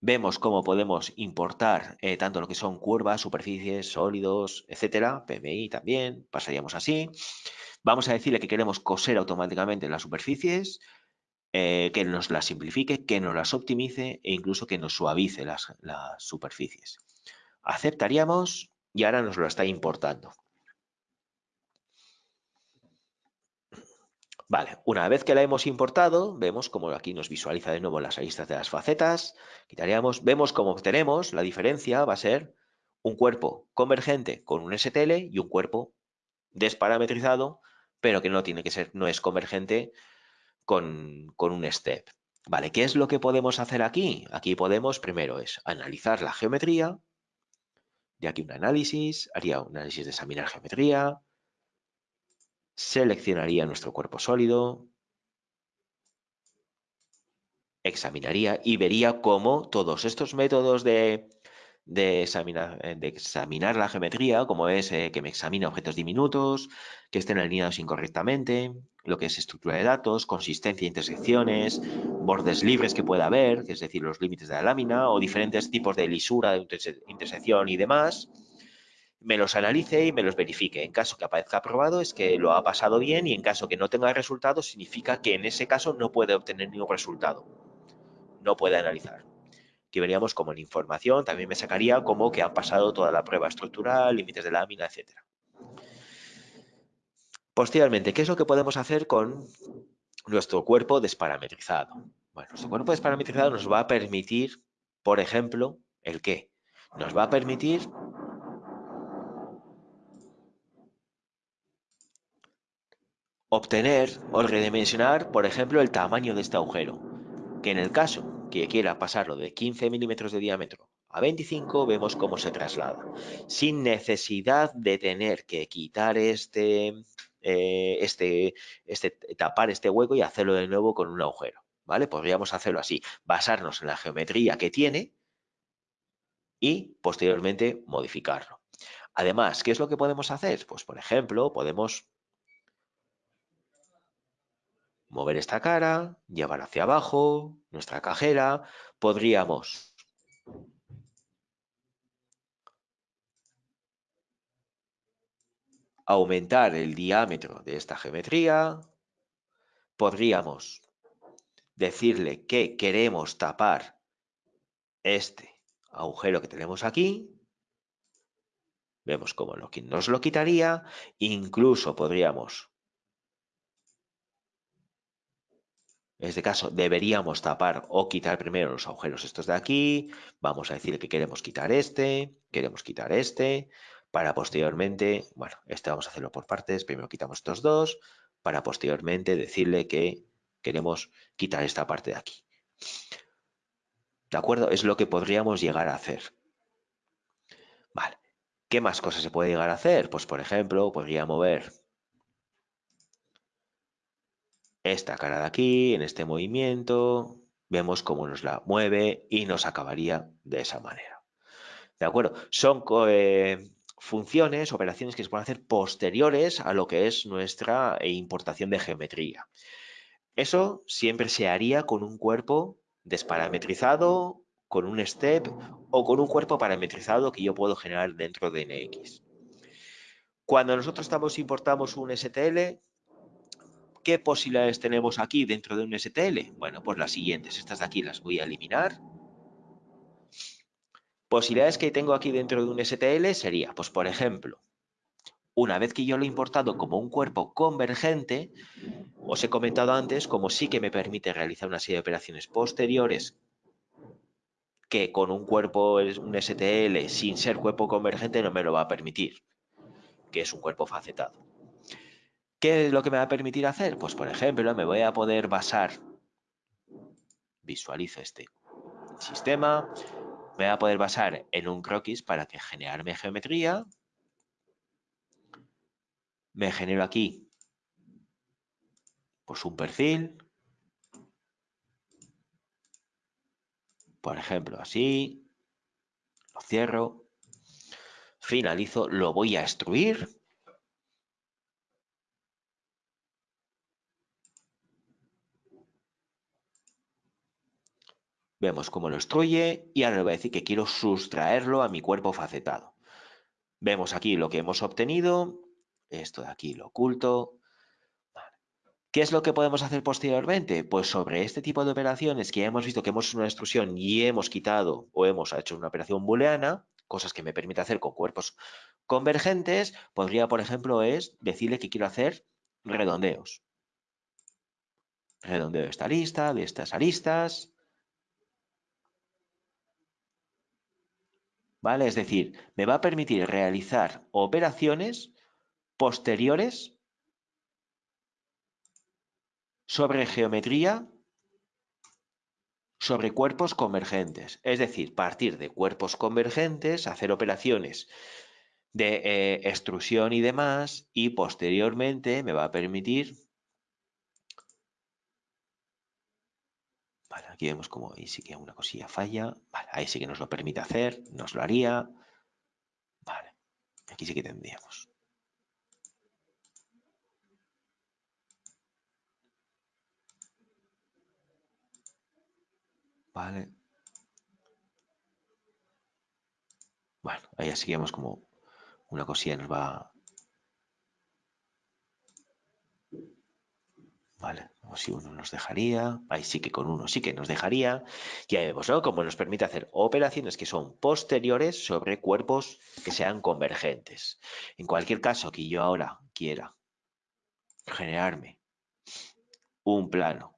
vemos cómo podemos importar eh, tanto lo que son curvas, superficies, sólidos, etcétera, PMI también, pasaríamos así. Vamos a decirle que queremos coser automáticamente las superficies, eh, que nos las simplifique, que nos las optimice e incluso que nos suavice las, superficies. Aceptaríamos y ahora nos lo está importando. Vale, una vez que la hemos importado, vemos como aquí nos visualiza de nuevo las aristas de las facetas, quitaríamos, vemos cómo obtenemos, la diferencia va a ser un cuerpo convergente con un STL y un cuerpo desparametrizado, pero que no tiene que ser, no es convergente con, un step. Vale, ¿qué es lo que podemos hacer aquí? Aquí podemos, primero es analizar la geometría, y aquí un análisis, haría un análisis de examinar geometría, seleccionaría nuestro cuerpo sólido, examinaría y vería cómo todos estos métodos de de examinar, eh, de examinar la geometría, como es eh, que me examina objetos diminutos, que estén alineados incorrectamente, lo que es estructura de datos, consistencia de intersecciones, bordes libres que pueda haber, es decir, los límites de la lámina, o diferentes tipos de lisura, de intersección y demás, me los analice y me los verifique. En caso que aparezca aprobado es que lo ha pasado bien y en caso que no tenga resultados significa que en ese caso no puede obtener ningún resultado. No puede analizar que veríamos como en información, también me sacaría como que han pasado toda la prueba estructural, límites de lámina, etc. Posteriormente, ¿qué es lo que podemos hacer con nuestro cuerpo desparametrizado? Bueno, nuestro cuerpo desparametrizado nos va a permitir, por ejemplo, ¿el qué? Nos va a permitir obtener o redimensionar, por ejemplo, el tamaño de este agujero, que en el caso que quiera pasarlo de 15 milímetros de diámetro a 25, vemos cómo se traslada. Sin necesidad de tener que quitar este, eh, este, este, tapar este hueco y hacerlo de nuevo con un agujero, ¿vale? Podríamos hacerlo así, basarnos en la geometría que tiene y posteriormente modificarlo. Además, ¿qué es lo que podemos hacer? Pues, por ejemplo, podemos mover esta cara, llevar hacia abajo nuestra cajera, podríamos aumentar el diámetro de esta geometría, podríamos decirle que queremos tapar este agujero que tenemos aquí, vemos cómo nos lo quitaría, incluso podríamos En este caso deberíamos tapar o quitar primero los agujeros estos de aquí. Vamos a decir que queremos quitar este, queremos quitar este, para posteriormente, bueno, este vamos a hacerlo por partes, primero quitamos estos dos, para posteriormente decirle que queremos quitar esta parte de aquí. ¿De acuerdo? Es lo que podríamos llegar a hacer. Vale. ¿Qué más cosas se puede llegar a hacer? Pues, por ejemplo, podría mover esta cara de aquí, en este movimiento, vemos cómo nos la mueve y nos acabaría de esa manera. ¿De acuerdo? Son eh, funciones, operaciones que se pueden hacer posteriores a lo que es nuestra eh, importación de geometría. Eso siempre se haría con un cuerpo desparametrizado, con un step o con un cuerpo parametrizado que yo puedo generar dentro de NX. Cuando nosotros estamos importamos un STL, ¿Qué posibilidades tenemos aquí dentro de un STL? Bueno, pues las siguientes. Estas de aquí las voy a eliminar. Posibilidades que tengo aquí dentro de un STL sería, pues por ejemplo, una vez que yo lo he importado como un cuerpo convergente, os he comentado antes como sí que me permite realizar una serie de operaciones posteriores que con un cuerpo, un STL sin ser cuerpo convergente no me lo va a permitir, que es un cuerpo facetado. ¿Qué es lo que me va a permitir hacer? Pues, por ejemplo, me voy a poder basar, visualizo este sistema, me voy a poder basar en un croquis para que generarme geometría. Me genero aquí pues un perfil. Por ejemplo, así. Lo cierro. Finalizo. Lo voy a extruir. Vemos cómo lo extruye y ahora le voy a decir que quiero sustraerlo a mi cuerpo facetado. Vemos aquí lo que hemos obtenido. Esto de aquí lo oculto. ¿Qué es lo que podemos hacer posteriormente? Pues sobre este tipo de operaciones que ya hemos visto que hemos hecho una extrusión y hemos quitado o hemos hecho una operación booleana, cosas que me permite hacer con cuerpos convergentes, podría, por ejemplo, es decirle que quiero hacer redondeos. Redondeo de esta lista, de estas aristas, ¿vale? Es decir, me va a permitir realizar operaciones posteriores sobre geometría sobre cuerpos convergentes, es decir, partir de cuerpos convergentes, hacer operaciones de eh, extrusión y demás, y posteriormente me va a permitir aquí vemos como ahí sí que una cosilla falla. Vale, ahí sí que nos lo permite hacer, nos lo haría. Vale, aquí sí que tendríamos. Vale. Bueno, ahí así vemos como una cosilla nos va ¿vale? O si uno nos dejaría, ahí sí que con uno sí que nos dejaría. Ya vemos, ¿no? Como nos permite hacer operaciones que son posteriores sobre cuerpos que sean convergentes. En cualquier caso que yo ahora quiera generarme un plano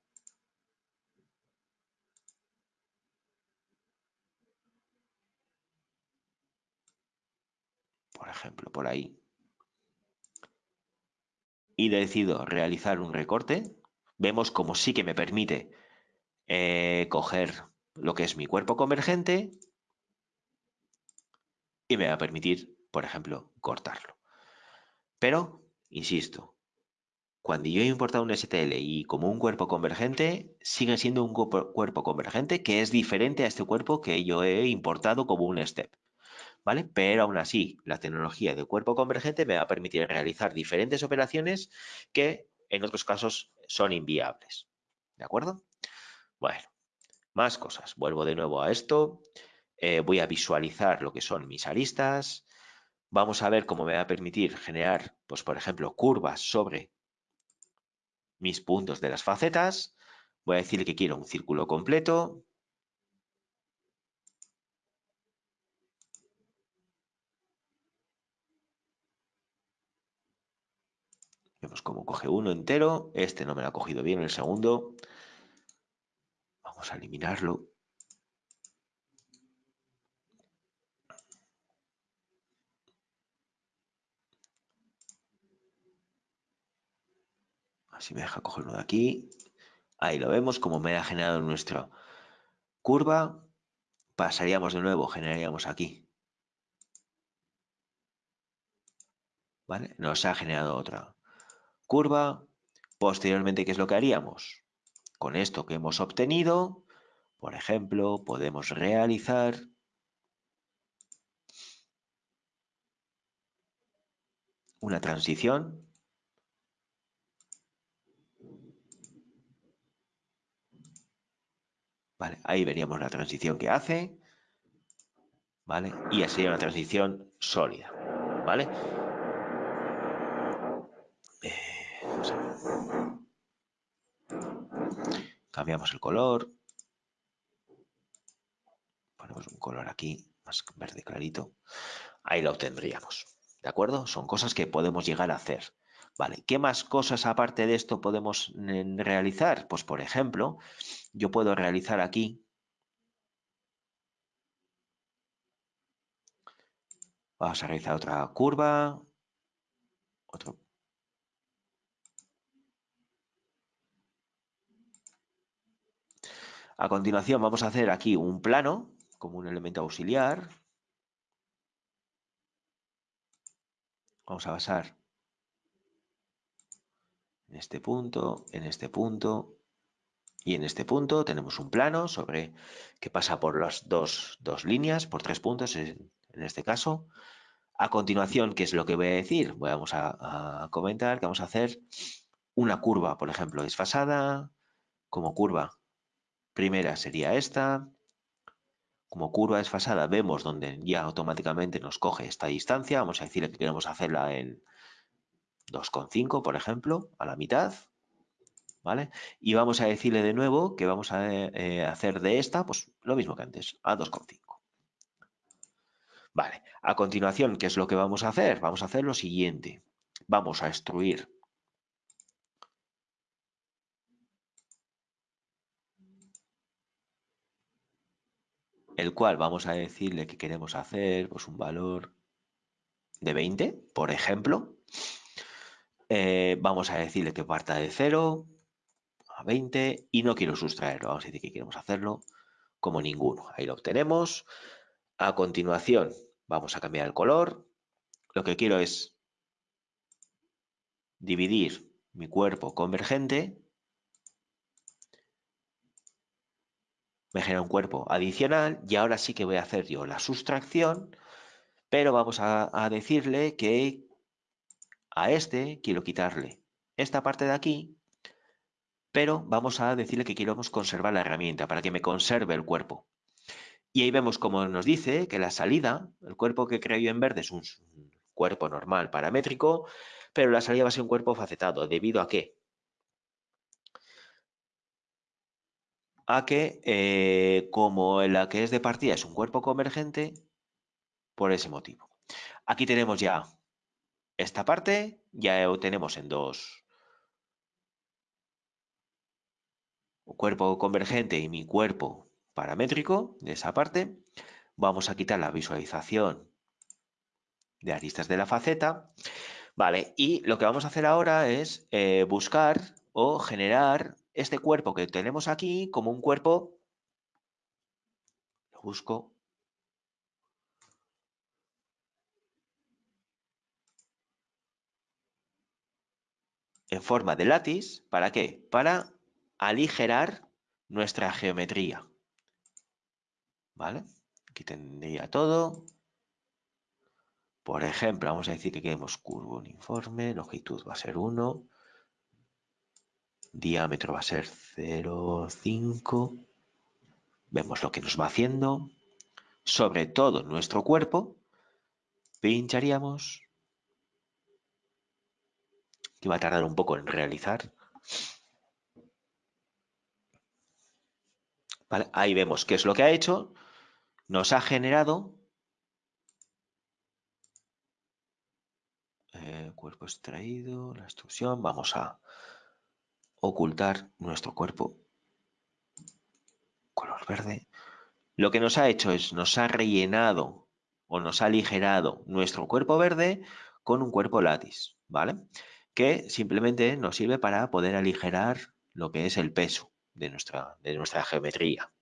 por ejemplo, por ahí, y decido realizar un recorte, vemos como sí que me permite eh, coger lo que es mi cuerpo convergente y me va a permitir, por ejemplo, cortarlo. Pero, insisto, cuando yo he importado un STL y como un cuerpo convergente, sigue siendo un cuerpo convergente que es diferente a este cuerpo que yo he importado como un step. ¿Vale? Pero aún así, la tecnología de cuerpo convergente me va a permitir realizar diferentes operaciones que en otros casos son inviables. ¿De acuerdo? Bueno, más cosas. Vuelvo de nuevo a esto. Eh, voy a visualizar lo que son mis aristas. Vamos a ver cómo me va a permitir generar, pues por ejemplo, curvas sobre mis puntos de las facetas. Voy a decir que quiero un círculo completo. Vemos cómo coge uno entero. Este no me lo ha cogido bien, el segundo. Vamos a eliminarlo. Así me deja coger uno de aquí. Ahí lo vemos, como me ha generado nuestra curva. Pasaríamos de nuevo, generaríamos aquí. ¿Vale? Nos ha generado otra curva. Posteriormente, ¿qué es lo que haríamos? Con esto que hemos obtenido, por ejemplo, podemos realizar una transición ¿vale? Ahí veríamos la transición que hace, ¿vale? Y así una transición sólida, ¿vale? Eh, cambiamos el color, ponemos un color aquí, más verde clarito, ahí lo obtendríamos, ¿de acuerdo? Son cosas que podemos llegar a hacer. Vale, ¿qué más cosas aparte de esto podemos mm, realizar? Pues por ejemplo, yo puedo realizar aquí Vamos a realizar otra curva. Otro. A continuación vamos a hacer aquí un plano como un elemento auxiliar. Vamos a basar en este punto, en este punto y en este punto tenemos un plano sobre que pasa por las dos, líneas, por tres puntos en, este caso. A continuación, ¿qué es lo que voy a decir? Vamos a, a comentar que vamos a hacer una curva, por ejemplo, desfasada, como curva primera sería esta, como curva desfasada vemos donde ya automáticamente nos coge esta distancia, vamos a decirle que queremos hacerla en 2,5 por ejemplo, a la mitad, ¿vale? Y vamos a decirle de nuevo que vamos a eh, hacer de esta, pues lo mismo que antes, a 2,5. Vale, a continuación, ¿qué es lo que vamos a hacer? Vamos a hacer lo siguiente. Vamos a extruir el cual vamos a decirle que queremos hacer pues un valor de 20, por ejemplo. Eh, vamos a decirle que parta de 0 a 20 y no quiero sustraerlo. Vamos a decir que queremos hacerlo como ninguno. Ahí lo obtenemos. A continuación vamos a cambiar el color. Lo que quiero es dividir mi cuerpo convergente. Me genera un cuerpo adicional y ahora sí que voy a hacer yo la sustracción, pero vamos a decirle que a este quiero quitarle esta parte de aquí, pero vamos a decirle que queremos conservar la herramienta para que me conserve el cuerpo. Y ahí vemos como nos dice que la salida, el cuerpo que creo yo en verde es un cuerpo normal paramétrico, pero la salida va a ser un cuerpo facetado. ¿Debido a qué? A que eh, como la que es de partida es un cuerpo convergente, por ese motivo. Aquí tenemos ya esta parte ya tenemos en dos. Cuerpo convergente y mi cuerpo paramétrico de esa parte. Vamos a quitar la visualización de aristas de la faceta. Vale, y lo que vamos a hacer ahora es eh, buscar o generar este cuerpo que tenemos aquí como un cuerpo, lo busco, en forma de látiz. ¿Para qué? Para aligerar nuestra geometría. ¿Vale? Aquí tendría todo. Por ejemplo, vamos a decir que queremos curvo uniforme, longitud va a ser 1, diámetro va a ser 0,5. Vemos lo que nos va haciendo. Sobre todo nuestro cuerpo, pincharíamos. Que va a tardar un poco en realizar. ahí vemos qué es lo que ha hecho. Nos ha generado eh, cuerpo extraído, la extrusión. Vamos a ocultar nuestro cuerpo color verde. Lo que nos ha hecho es, nos ha rellenado o nos ha aligerado nuestro cuerpo verde con un cuerpo látiz, ¿vale? Que simplemente nos sirve para poder aligerar lo que es el peso de nuestra, de nuestra geometría.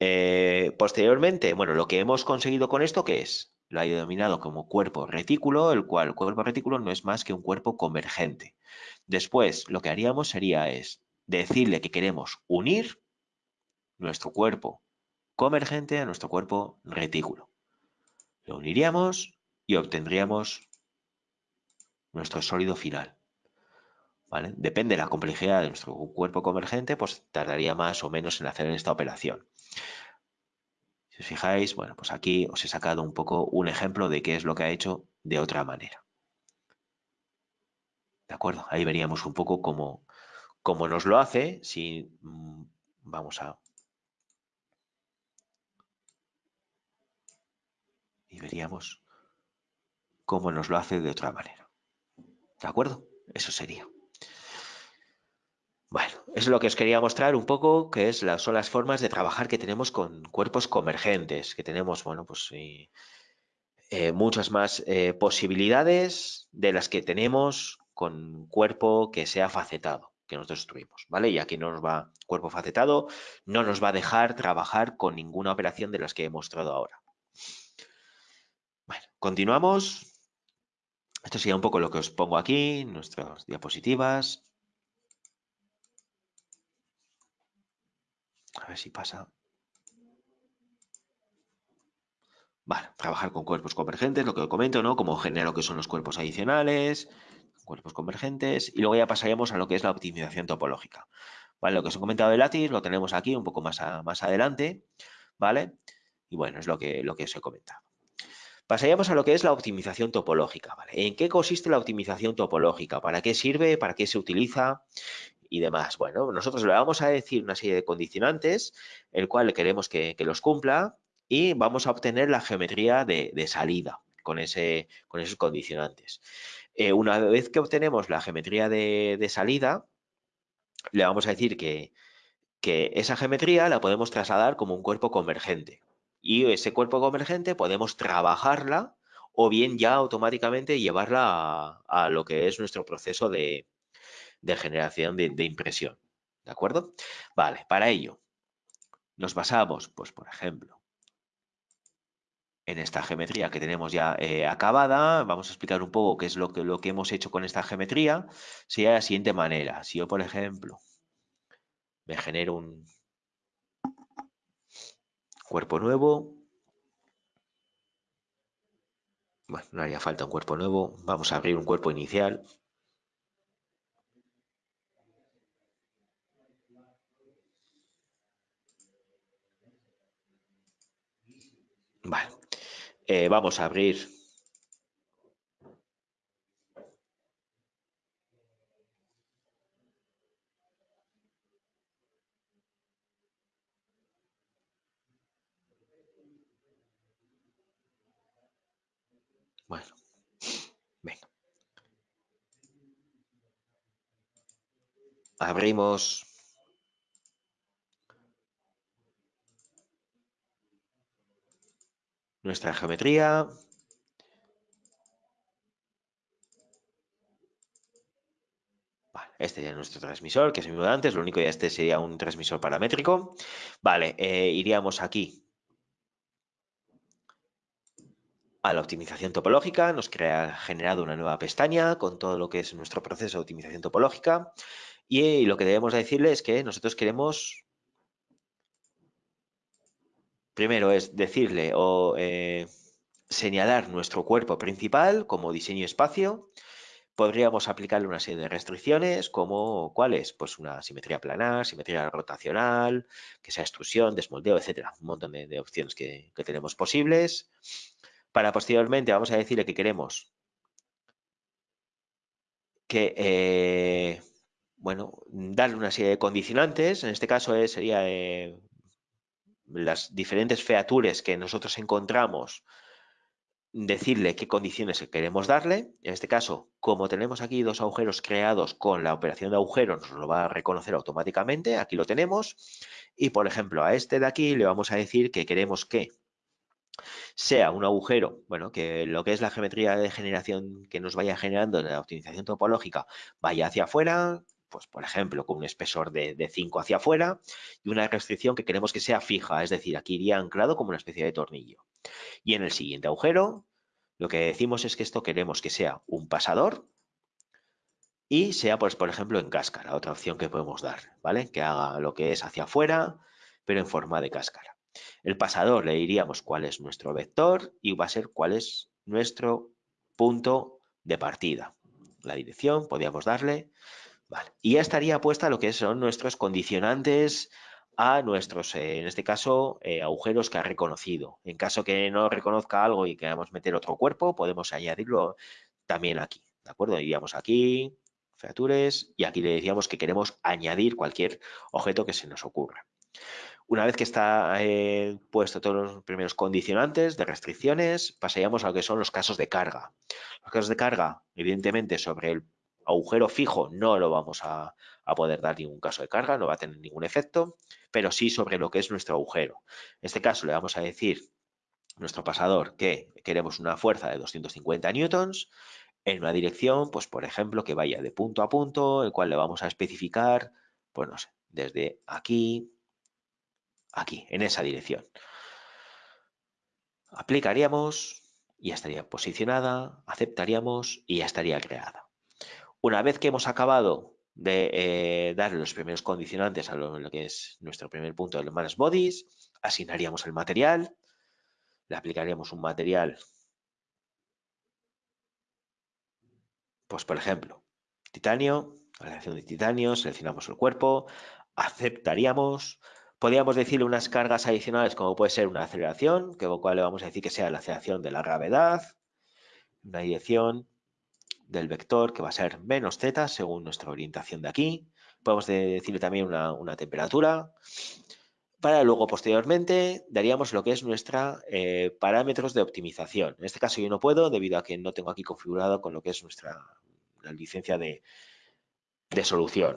Eh, posteriormente, bueno, lo que hemos conseguido con esto, ¿qué es? Lo ha denominado como cuerpo retículo, el cual cuerpo retículo no es más que un cuerpo convergente. Después, lo que haríamos sería es decirle que queremos unir nuestro cuerpo convergente a nuestro cuerpo retículo. Lo uniríamos y obtendríamos nuestro sólido final. Depende de la complejidad de nuestro cuerpo convergente, pues tardaría más o menos en hacer esta operación. Si os fijáis, bueno, pues aquí os he sacado un poco un ejemplo de qué es lo que ha hecho de otra manera. ¿De acuerdo? Ahí veríamos un poco cómo, cómo nos lo hace si mm, vamos a y veríamos cómo nos lo hace de otra manera. ¿De acuerdo? Eso sería. Bueno, es lo que os quería mostrar un poco, que es las, son las formas de trabajar que tenemos con cuerpos convergentes, que tenemos, bueno, pues eh, muchas más eh, posibilidades de las que tenemos con cuerpo que sea facetado, que nosotros destruimos, ¿vale? Y aquí no nos va, cuerpo facetado, no nos va a dejar trabajar con ninguna operación de las que he mostrado ahora. Bueno, continuamos. Esto sería un poco lo que os pongo aquí, nuestras diapositivas. A ver si pasa. Vale, trabajar con cuerpos convergentes, lo que comento, ¿no? Como genera lo que son los cuerpos adicionales, cuerpos convergentes, y luego ya pasaríamos a lo que es la optimización topológica. Vale, lo que os he comentado de Lattice lo tenemos aquí un poco más, más adelante, ¿vale? Y bueno, es lo que, lo que os he comentado. Pasaríamos a lo que es la optimización topológica. ¿vale? ¿En qué consiste la optimización topológica? ¿Para qué sirve? ¿Para qué se utiliza? Y demás. Bueno, nosotros le vamos a decir una serie de condicionantes, el cual queremos que, los cumpla y vamos a obtener la geometría de, salida con, ese, con esos condicionantes. Eh, una vez que obtenemos la geometría de, salida, le vamos a decir que, que esa geometría la podemos trasladar como un cuerpo convergente y ese cuerpo convergente podemos trabajarla o bien ya automáticamente llevarla a, lo que es nuestro proceso de, generación de, impresión. ¿De acuerdo? Vale, para ello nos basamos, pues por ejemplo, en esta geometría que tenemos ya eh, acabada. Vamos a explicar un poco qué es lo que, lo que hemos hecho con esta geometría. Sería de la siguiente manera. Si yo, por ejemplo, me genero un, Cuerpo nuevo. Bueno, no haría falta un cuerpo nuevo. Vamos a abrir un cuerpo inicial. Vale. Eh, vamos a abrir Bueno, venga. Abrimos nuestra geometría. Vale, este ya es nuestro transmisor, que es el mismo de antes, lo único ya este sería un transmisor paramétrico. Vale, eh, iríamos aquí a la optimización topológica, nos crea generado una nueva pestaña con todo lo que es nuestro proceso de optimización topológica y lo que debemos decirle es que nosotros queremos primero es decirle o eh, señalar nuestro cuerpo principal como diseño espacio. Podríamos aplicarle una serie de restricciones como cuáles, pues una simetría planar, simetría rotacional, que sea extrusión, desmoldeo, etcétera. Un montón de, opciones que, tenemos posibles. Para posteriormente vamos a decirle que queremos que, eh, bueno, darle una serie de condicionantes. En este caso sería eh, las diferentes features que nosotros encontramos, decirle qué condiciones queremos darle. En este caso, como tenemos aquí dos agujeros creados con la operación de agujero, nos lo va a reconocer automáticamente. Aquí lo tenemos. Y, por ejemplo, a este de aquí le vamos a decir que queremos que sea un agujero, bueno, que lo que es la geometría de generación que nos vaya generando en la optimización topológica vaya hacia afuera, pues por ejemplo, con un espesor de, 5 hacia afuera y una restricción que queremos que sea fija, es decir, aquí iría anclado como una especie de tornillo. Y en el siguiente agujero, lo que decimos es que esto queremos que sea un pasador y sea, pues, por ejemplo, en cáscara, otra opción que podemos dar, ¿vale? Que haga lo que es hacia afuera, pero en forma de cáscara. El pasador le diríamos cuál es nuestro vector y va a ser cuál es nuestro punto de partida. La dirección, podríamos darle y ya estaría puesta lo que son nuestros condicionantes a nuestros, eh, en este caso, eh, agujeros que ha reconocido. En caso que no reconozca algo y queramos meter otro cuerpo, podemos añadirlo también aquí, ¿de acuerdo? Iríamos aquí, features, y aquí le decíamos que queremos añadir cualquier objeto que se nos ocurra. Una vez que está eh, puesto todos los primeros condicionantes de restricciones, pasaríamos a lo que son los casos de carga. Los casos de carga, evidentemente, sobre el agujero fijo no lo vamos a, poder dar ningún caso de carga, no va a tener ningún efecto, pero sí sobre lo que es nuestro agujero. En este caso le vamos a decir nuestro pasador que queremos una fuerza de 250 newtons en una dirección, pues por ejemplo, que vaya de punto a punto, el cual le vamos a especificar, pues no sé, desde aquí, aquí, en esa dirección. Aplicaríamos, ya estaría posicionada, aceptaríamos y ya estaría creada. Una vez que hemos acabado de eh, dar los primeros condicionantes a lo, que es nuestro primer punto de los Manas Bodies, asignaríamos el material, le aplicaríamos un material, pues por ejemplo, titanio, aleación de titanio, seleccionamos el cuerpo, aceptaríamos, podríamos decirle unas cargas adicionales como puede ser una aceleración, que cual le vamos a decir que sea la aceleración de la gravedad, una dirección, del vector que va a ser menos z según nuestra orientación de aquí. Podemos decirle también una, temperatura para luego posteriormente daríamos lo que es nuestra eh, parámetros de optimización. En este caso yo no puedo debido a que no tengo aquí configurado con lo que es nuestra la licencia de, solución.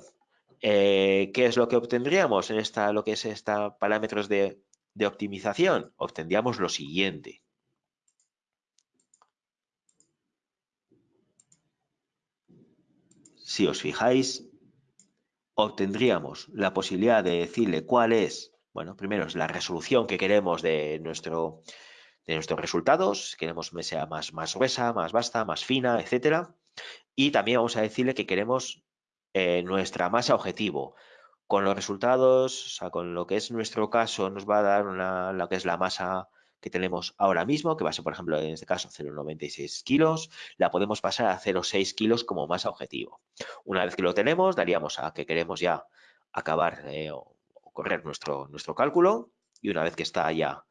Eh, ¿Qué es lo que obtendríamos en esta, lo que es esta parámetros de, de optimización? Obtendríamos lo siguiente. Si os fijáis, obtendríamos la posibilidad de decirle cuál es, bueno, primero es la resolución que queremos de, nuestro, de nuestros resultados, queremos que sea más, más gruesa, más vasta, más fina, etcétera. Y también vamos a decirle que queremos eh, nuestra masa objetivo. Con los resultados, o sea, con lo que es nuestro caso, nos va a dar una, lo que es la masa que tenemos ahora mismo, que va a ser, por ejemplo, en este caso 0,96 kilos, la podemos pasar a 0,6 kilos como masa objetivo. Una vez que lo tenemos, daríamos a que queremos ya acabar eh, o correr nuestro, nuestro cálculo y una vez que está ya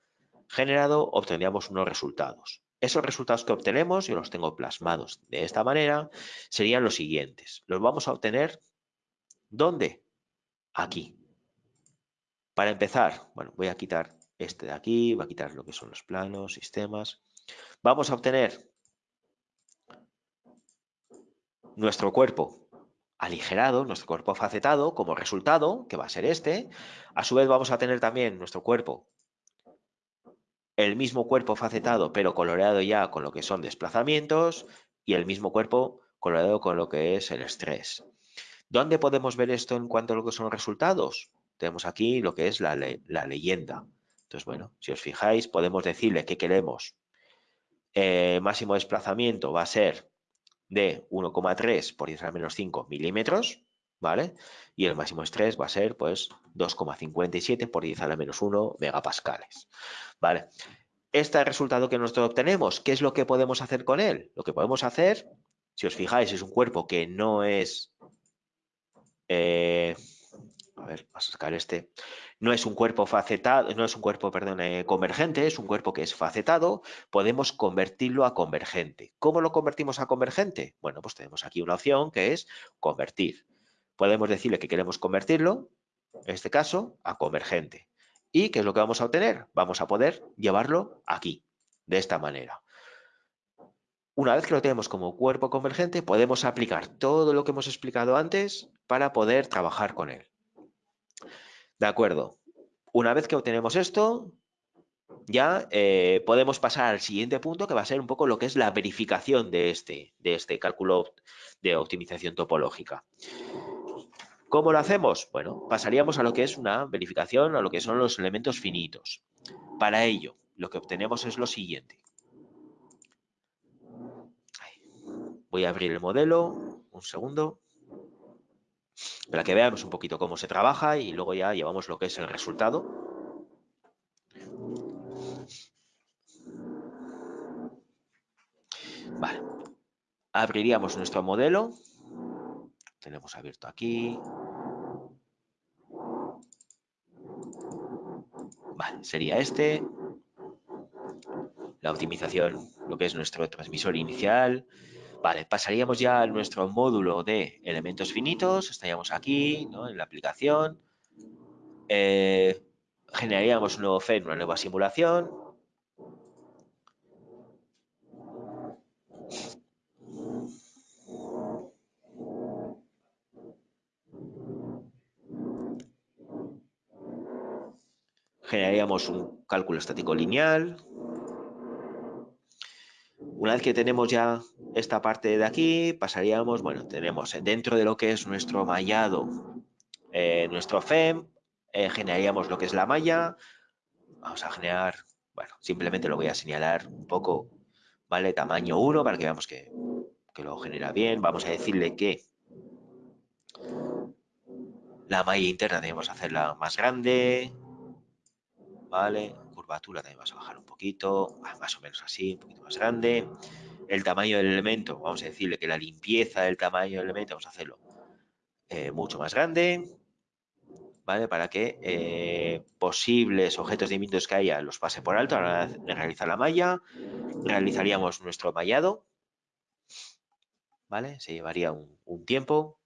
generado, obtendríamos unos resultados. Esos resultados que obtenemos, yo los tengo plasmados de esta manera, serían los siguientes. Los vamos a obtener, ¿dónde? Aquí. Para empezar, bueno, voy a quitar este de aquí, va a quitar lo que son los planos, sistemas. Vamos a obtener nuestro cuerpo aligerado, nuestro cuerpo facetado como resultado, que va a ser este. A su vez vamos a tener también nuestro cuerpo, el mismo cuerpo facetado, pero coloreado ya con lo que son desplazamientos y el mismo cuerpo coloreado con lo que es el estrés. ¿Dónde podemos ver esto en cuanto a lo que son resultados? Tenemos aquí lo que es la, la leyenda. Entonces, bueno, si os fijáis, podemos decirle que queremos eh, máximo desplazamiento va a ser de 1,3 por 10 a la menos 5 milímetros, ¿vale? Y el máximo estrés va a ser, pues, 2,57 por 10 a la menos 1 megapascales, ¿vale? Este resultado que nosotros obtenemos, ¿qué es lo que podemos hacer con él? Lo que podemos hacer, si os fijáis, es un cuerpo que no es... Eh, a ver, a sacar este. No es un cuerpo facetado, no es un cuerpo, perdón, eh, convergente, es un cuerpo que es facetado. Podemos convertirlo a convergente. ¿Cómo lo convertimos a convergente? Bueno, pues tenemos aquí una opción que es convertir. Podemos decirle que queremos convertirlo, en este caso, a convergente. ¿Y qué es lo que vamos a obtener? Vamos a poder llevarlo aquí, de esta manera. Una vez que lo tenemos como cuerpo convergente, podemos aplicar todo lo que hemos explicado antes para poder trabajar con él. De acuerdo. Una vez que obtenemos esto, ya eh, podemos pasar al siguiente punto que va a ser un poco lo que es la verificación de este, de este cálculo de optimización topológica. ¿Cómo lo hacemos? Bueno, pasaríamos a lo que es una verificación, a lo que son los elementos finitos. Para ello, lo que obtenemos es lo siguiente. Voy a abrir el modelo, un segundo para que veamos un poquito cómo se trabaja y luego ya llevamos lo que es el resultado. Vale. Abriríamos nuestro modelo. Tenemos abierto aquí. Vale, sería este. La optimización, lo que es nuestro transmisor inicial, Vale, pasaríamos ya a nuestro módulo de elementos finitos, estaríamos aquí, en la aplicación, eh, generaríamos un nuevo FED, una nueva simulación, generaríamos un cálculo estático lineal, una vez que tenemos ya esta parte de aquí, pasaríamos, bueno, tenemos dentro de lo que es nuestro mallado, eh, nuestro FEM, eh, generaríamos lo que es la malla. Vamos a generar, bueno, simplemente lo voy a señalar un poco, ¿vale? Tamaño 1 para que veamos que, que lo genera bien. Vamos a decirle que la malla interna debemos hacerla más grande, ¿vale? Curvatura también vamos a bajar un poquito, más o menos así, un poquito más grande. El tamaño del elemento, vamos a decirle que la limpieza del tamaño del elemento vamos a hacerlo eh, mucho más grande, ¿vale? Para que eh, posibles objetos de diminutos que haya los pase por alto a la hora de realizar la malla. Realizaríamos nuestro mallado, ¿vale? Se llevaría un tiempo,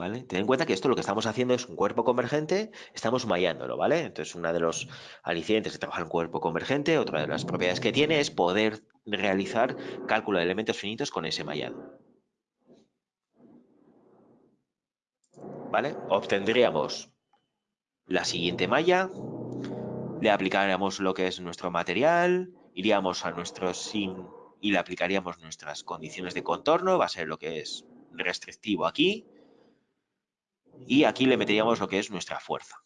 ¿Vale? Ten en cuenta que esto lo que estamos haciendo es un cuerpo convergente, estamos mallándolo, ¿vale? Entonces, una de los alicientes de trabajar en cuerpo convergente, otra de las propiedades que tiene es poder realizar cálculo de elementos finitos con ese mallado. ¿Vale? Obtendríamos la siguiente malla, le aplicaríamos lo que es nuestro material, iríamos a nuestro sim y le aplicaríamos nuestras condiciones de contorno, va a ser lo que es restrictivo aquí, y aquí le meteríamos lo que es nuestra fuerza.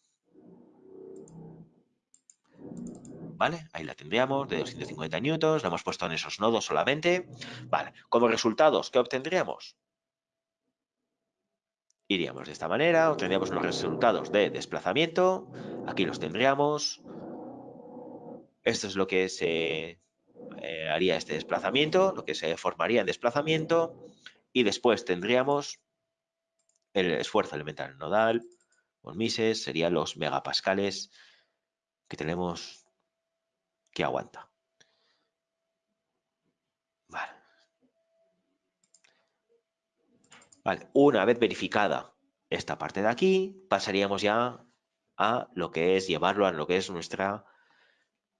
¿Vale? Ahí la tendríamos de 250 newtons, la hemos puesto en esos nodos solamente. Vale, como resultados, ¿qué obtendríamos? Iríamos de esta manera, obtendríamos los resultados de desplazamiento, aquí los tendríamos. Esto es lo que se eh, haría este desplazamiento, lo que se formaría en desplazamiento, y después tendríamos el esfuerzo elemental nodal, con Mises, serían los megapascales que tenemos que aguanta. Vale. Vale, una vez verificada esta parte de aquí, pasaríamos ya a lo que es llevarlo a lo que es nuestra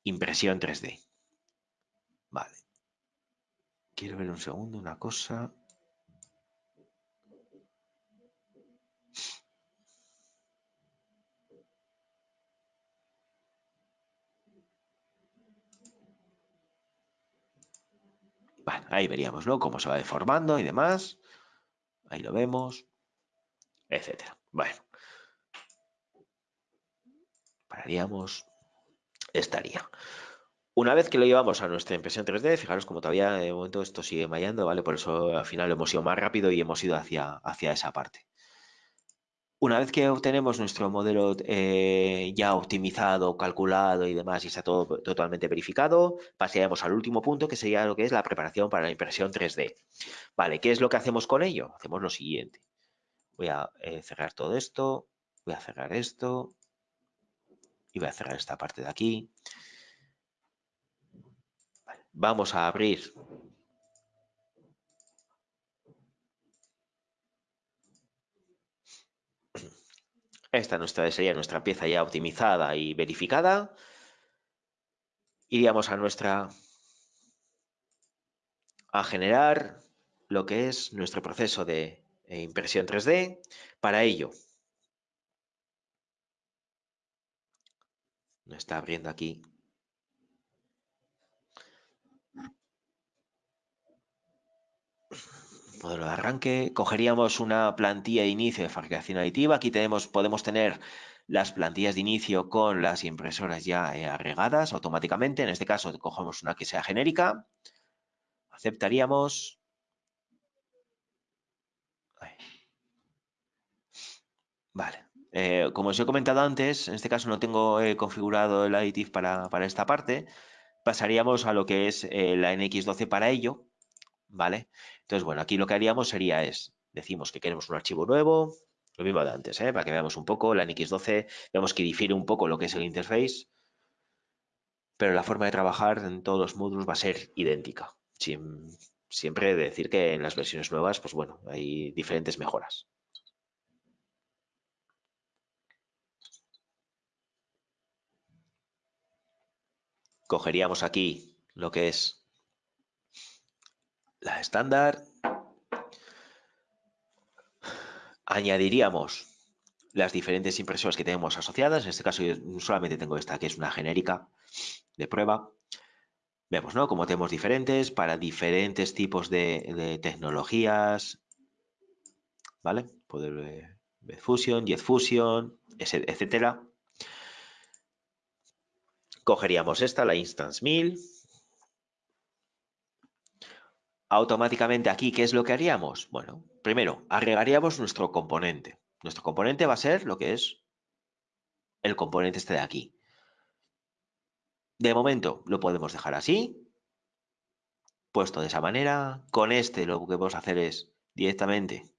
impresión 3D. Vale. Quiero ver un segundo una cosa. Ahí veríamos, ¿no? Cómo se va deformando y demás. Ahí lo vemos, etcétera. Bueno. Pararíamos. estaría. Una vez que lo llevamos a nuestra impresión 3D, fijaros como todavía de momento esto sigue mallando, ¿vale? Por eso al final hemos ido más rápido y hemos ido hacia, hacia esa parte. Una vez que obtenemos nuestro modelo eh, ya optimizado, calculado y demás, y está todo totalmente verificado, pasaríamos al último punto, que sería lo que es la preparación para la impresión 3D. Vale, ¿qué es lo que hacemos con ello? Hacemos lo siguiente. Voy a eh, cerrar todo esto, voy a cerrar esto, y voy a cerrar esta parte de aquí. Vamos a abrir Esta nuestra, sería nuestra pieza ya optimizada y verificada. Iríamos a nuestra a generar lo que es nuestro proceso de eh, impresión 3D. Para ello, me está abriendo aquí modelo de arranque, cogeríamos una plantilla de inicio de fabricación aditiva. Aquí podemos tener las plantillas de inicio con las impresoras ya eh, agregadas automáticamente. En este caso, cogemos una que sea genérica. Aceptaríamos. Vale. Eh, como os he comentado antes, en este caso no tengo eh, configurado el additive para, para, esta parte. Pasaríamos a lo que es la NX12 para ello. ¿Vale? Entonces, bueno, aquí lo que haríamos sería es, decimos que queremos un archivo nuevo, lo mismo de antes, ¿eh? para que veamos un poco, la NX12, vemos que difiere un poco lo que es el interface, pero la forma de trabajar en todos los módulos va a ser idéntica. siempre decir que en las versiones nuevas, pues bueno, hay diferentes mejoras. Cogeríamos aquí lo que es la estándar. Añadiríamos las diferentes impresoras que tenemos asociadas. En este caso yo solamente tengo esta que es una genérica de prueba. Vemos, ¿no? Como tenemos diferentes para diferentes tipos de, tecnologías. ¿Vale? Poder ver Fusion, Jet Fusion, etcétera. Cogeríamos esta, la Instance 1000 automáticamente aquí, ¿qué es lo que haríamos? Bueno, primero, agregaríamos nuestro componente. Nuestro componente va a ser lo que es el componente este de aquí. De momento lo podemos dejar así, puesto de esa manera. Con este lo que podemos hacer es directamente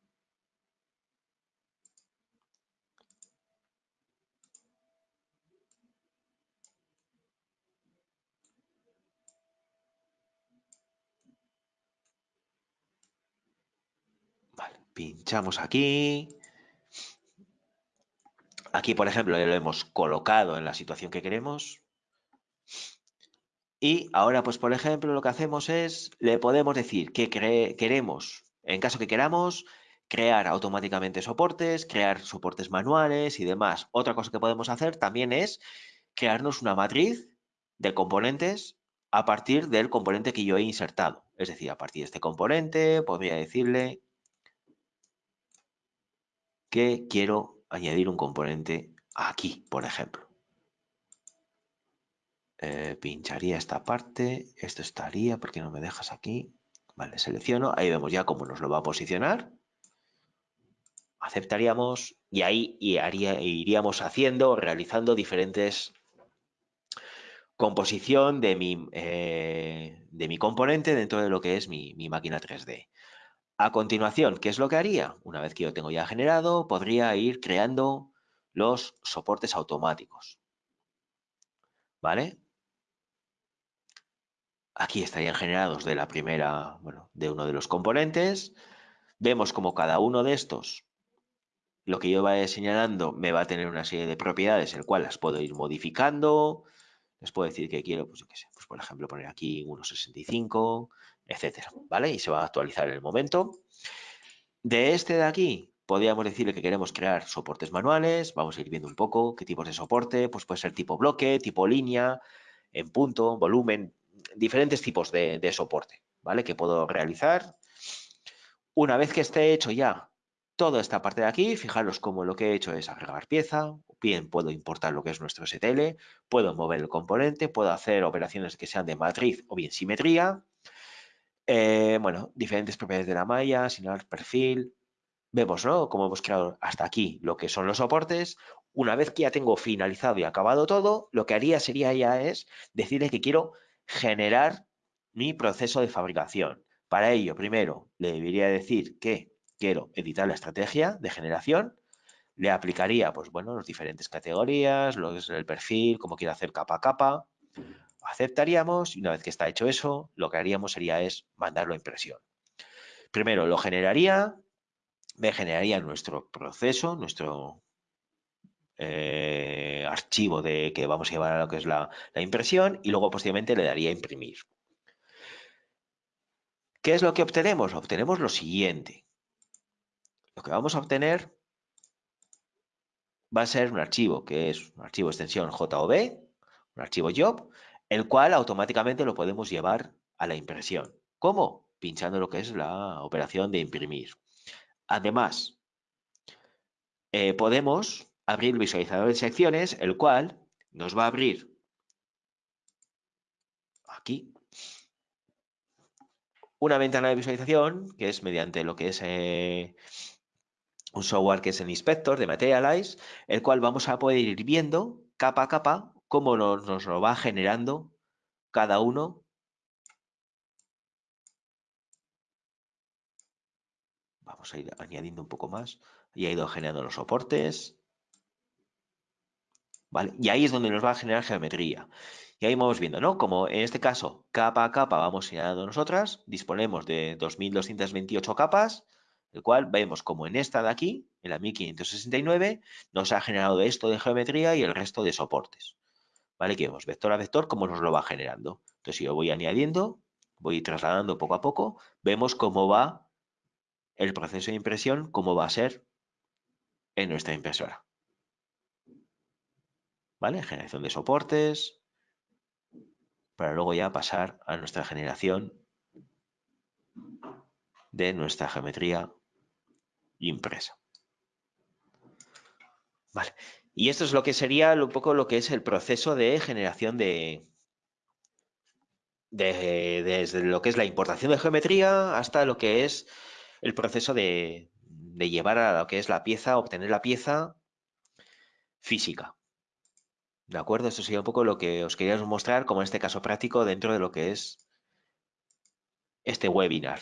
Pinchamos aquí. Aquí, por ejemplo, lo hemos colocado en la situación que queremos. Y ahora, pues, por ejemplo, lo que hacemos es, le podemos decir que queremos, en caso que queramos, crear automáticamente soportes, crear soportes manuales y demás. Otra cosa que podemos hacer también es crearnos una matriz de componentes a partir del componente que yo he insertado. Es decir, a partir de este componente podría decirle que quiero añadir un componente aquí, por ejemplo. Eh, pincharía esta parte, esto estaría, porque no me dejas aquí? Vale, selecciono, ahí vemos ya cómo nos lo va a posicionar. Aceptaríamos y ahí iríamos haciendo, realizando diferentes composición de mi, eh, de mi componente dentro de lo que es mi máquina 3D. A continuación, ¿qué es lo que haría? Una vez que yo tengo ya generado, podría ir creando los soportes automáticos. ¿Vale? Aquí estarían generados de la primera, bueno, de uno de los componentes. Vemos como cada uno de estos, lo que yo vaya señalando, me va a tener una serie de propiedades, el cual las puedo ir modificando. Les puedo decir que quiero, pues yo qué sé, pues por ejemplo poner aquí 1.65, etcétera, ¿vale? Y se va a actualizar en el momento. De este de aquí, podríamos decirle que queremos crear soportes manuales, vamos a ir viendo un poco qué tipos de soporte, pues puede ser tipo bloque, tipo línea, en punto, volumen, diferentes tipos de, soporte, ¿vale? Que puedo realizar. Una vez que esté hecho ya toda esta parte de aquí, fijaros cómo lo que he hecho es agregar pieza, bien puedo importar lo que es nuestro STL, puedo mover el componente, puedo hacer operaciones que sean de matriz o bien simetría. Eh, bueno, diferentes propiedades de la malla, asignar perfil. Vemos, ¿no? Como hemos creado hasta aquí lo que son los soportes. Una vez que ya tengo finalizado y acabado todo, lo que haría sería ya es decirle que quiero generar mi proceso de fabricación. Para ello, primero, le debería decir que quiero editar la estrategia de generación, le aplicaría, pues bueno, las diferentes categorías, lo que es el perfil, cómo quiero hacer capa a capa, aceptaríamos y una vez que está hecho eso, lo que haríamos sería es mandarlo a impresión. Primero lo generaría, me generaría nuestro proceso, nuestro eh, archivo de que vamos a llevar a lo que es la, impresión y luego posteriormente le daría a imprimir. ¿Qué es lo que obtenemos? Obtenemos lo siguiente. Lo que vamos a obtener va a ser un archivo que es un archivo extensión JOB, un archivo job, el cual automáticamente lo podemos llevar a la impresión. ¿Cómo? Pinchando lo que es la operación de imprimir. Además, eh, podemos abrir el visualizador de secciones, el cual nos va a abrir aquí una ventana de visualización que es mediante lo que es eh, un software que es el Inspector de Materialize, el cual vamos a poder ir viendo capa a capa cómo nos, lo va generando cada uno Vamos a ir añadiendo un poco más. Y ha ido generando los soportes. ¿Vale? Y ahí es donde nos va a generar geometría. Y ahí vamos viendo, ¿no? Como en este caso, capa a capa vamos señalando nosotras, disponemos de 2228 capas, el cual vemos como en esta de aquí, en la 1569, nos ha generado esto de geometría y el resto de soportes. ¿Vale? Que vemos vector a vector, cómo nos lo va generando. Entonces, si yo voy añadiendo, voy trasladando poco a poco, vemos cómo va el proceso de impresión, cómo va a ser en nuestra impresora. ¿Vale? Generación de soportes, para luego ya pasar a nuestra generación de nuestra geometría impresa. Vale. Y esto es lo que sería un poco lo que es el proceso de generación de, desde lo que es la importación de geometría hasta lo que es el proceso de, llevar a lo que es la pieza, obtener la pieza física. ¿De acuerdo? Esto sería un poco lo que os quería mostrar como en este caso práctico dentro de lo que es este webinar.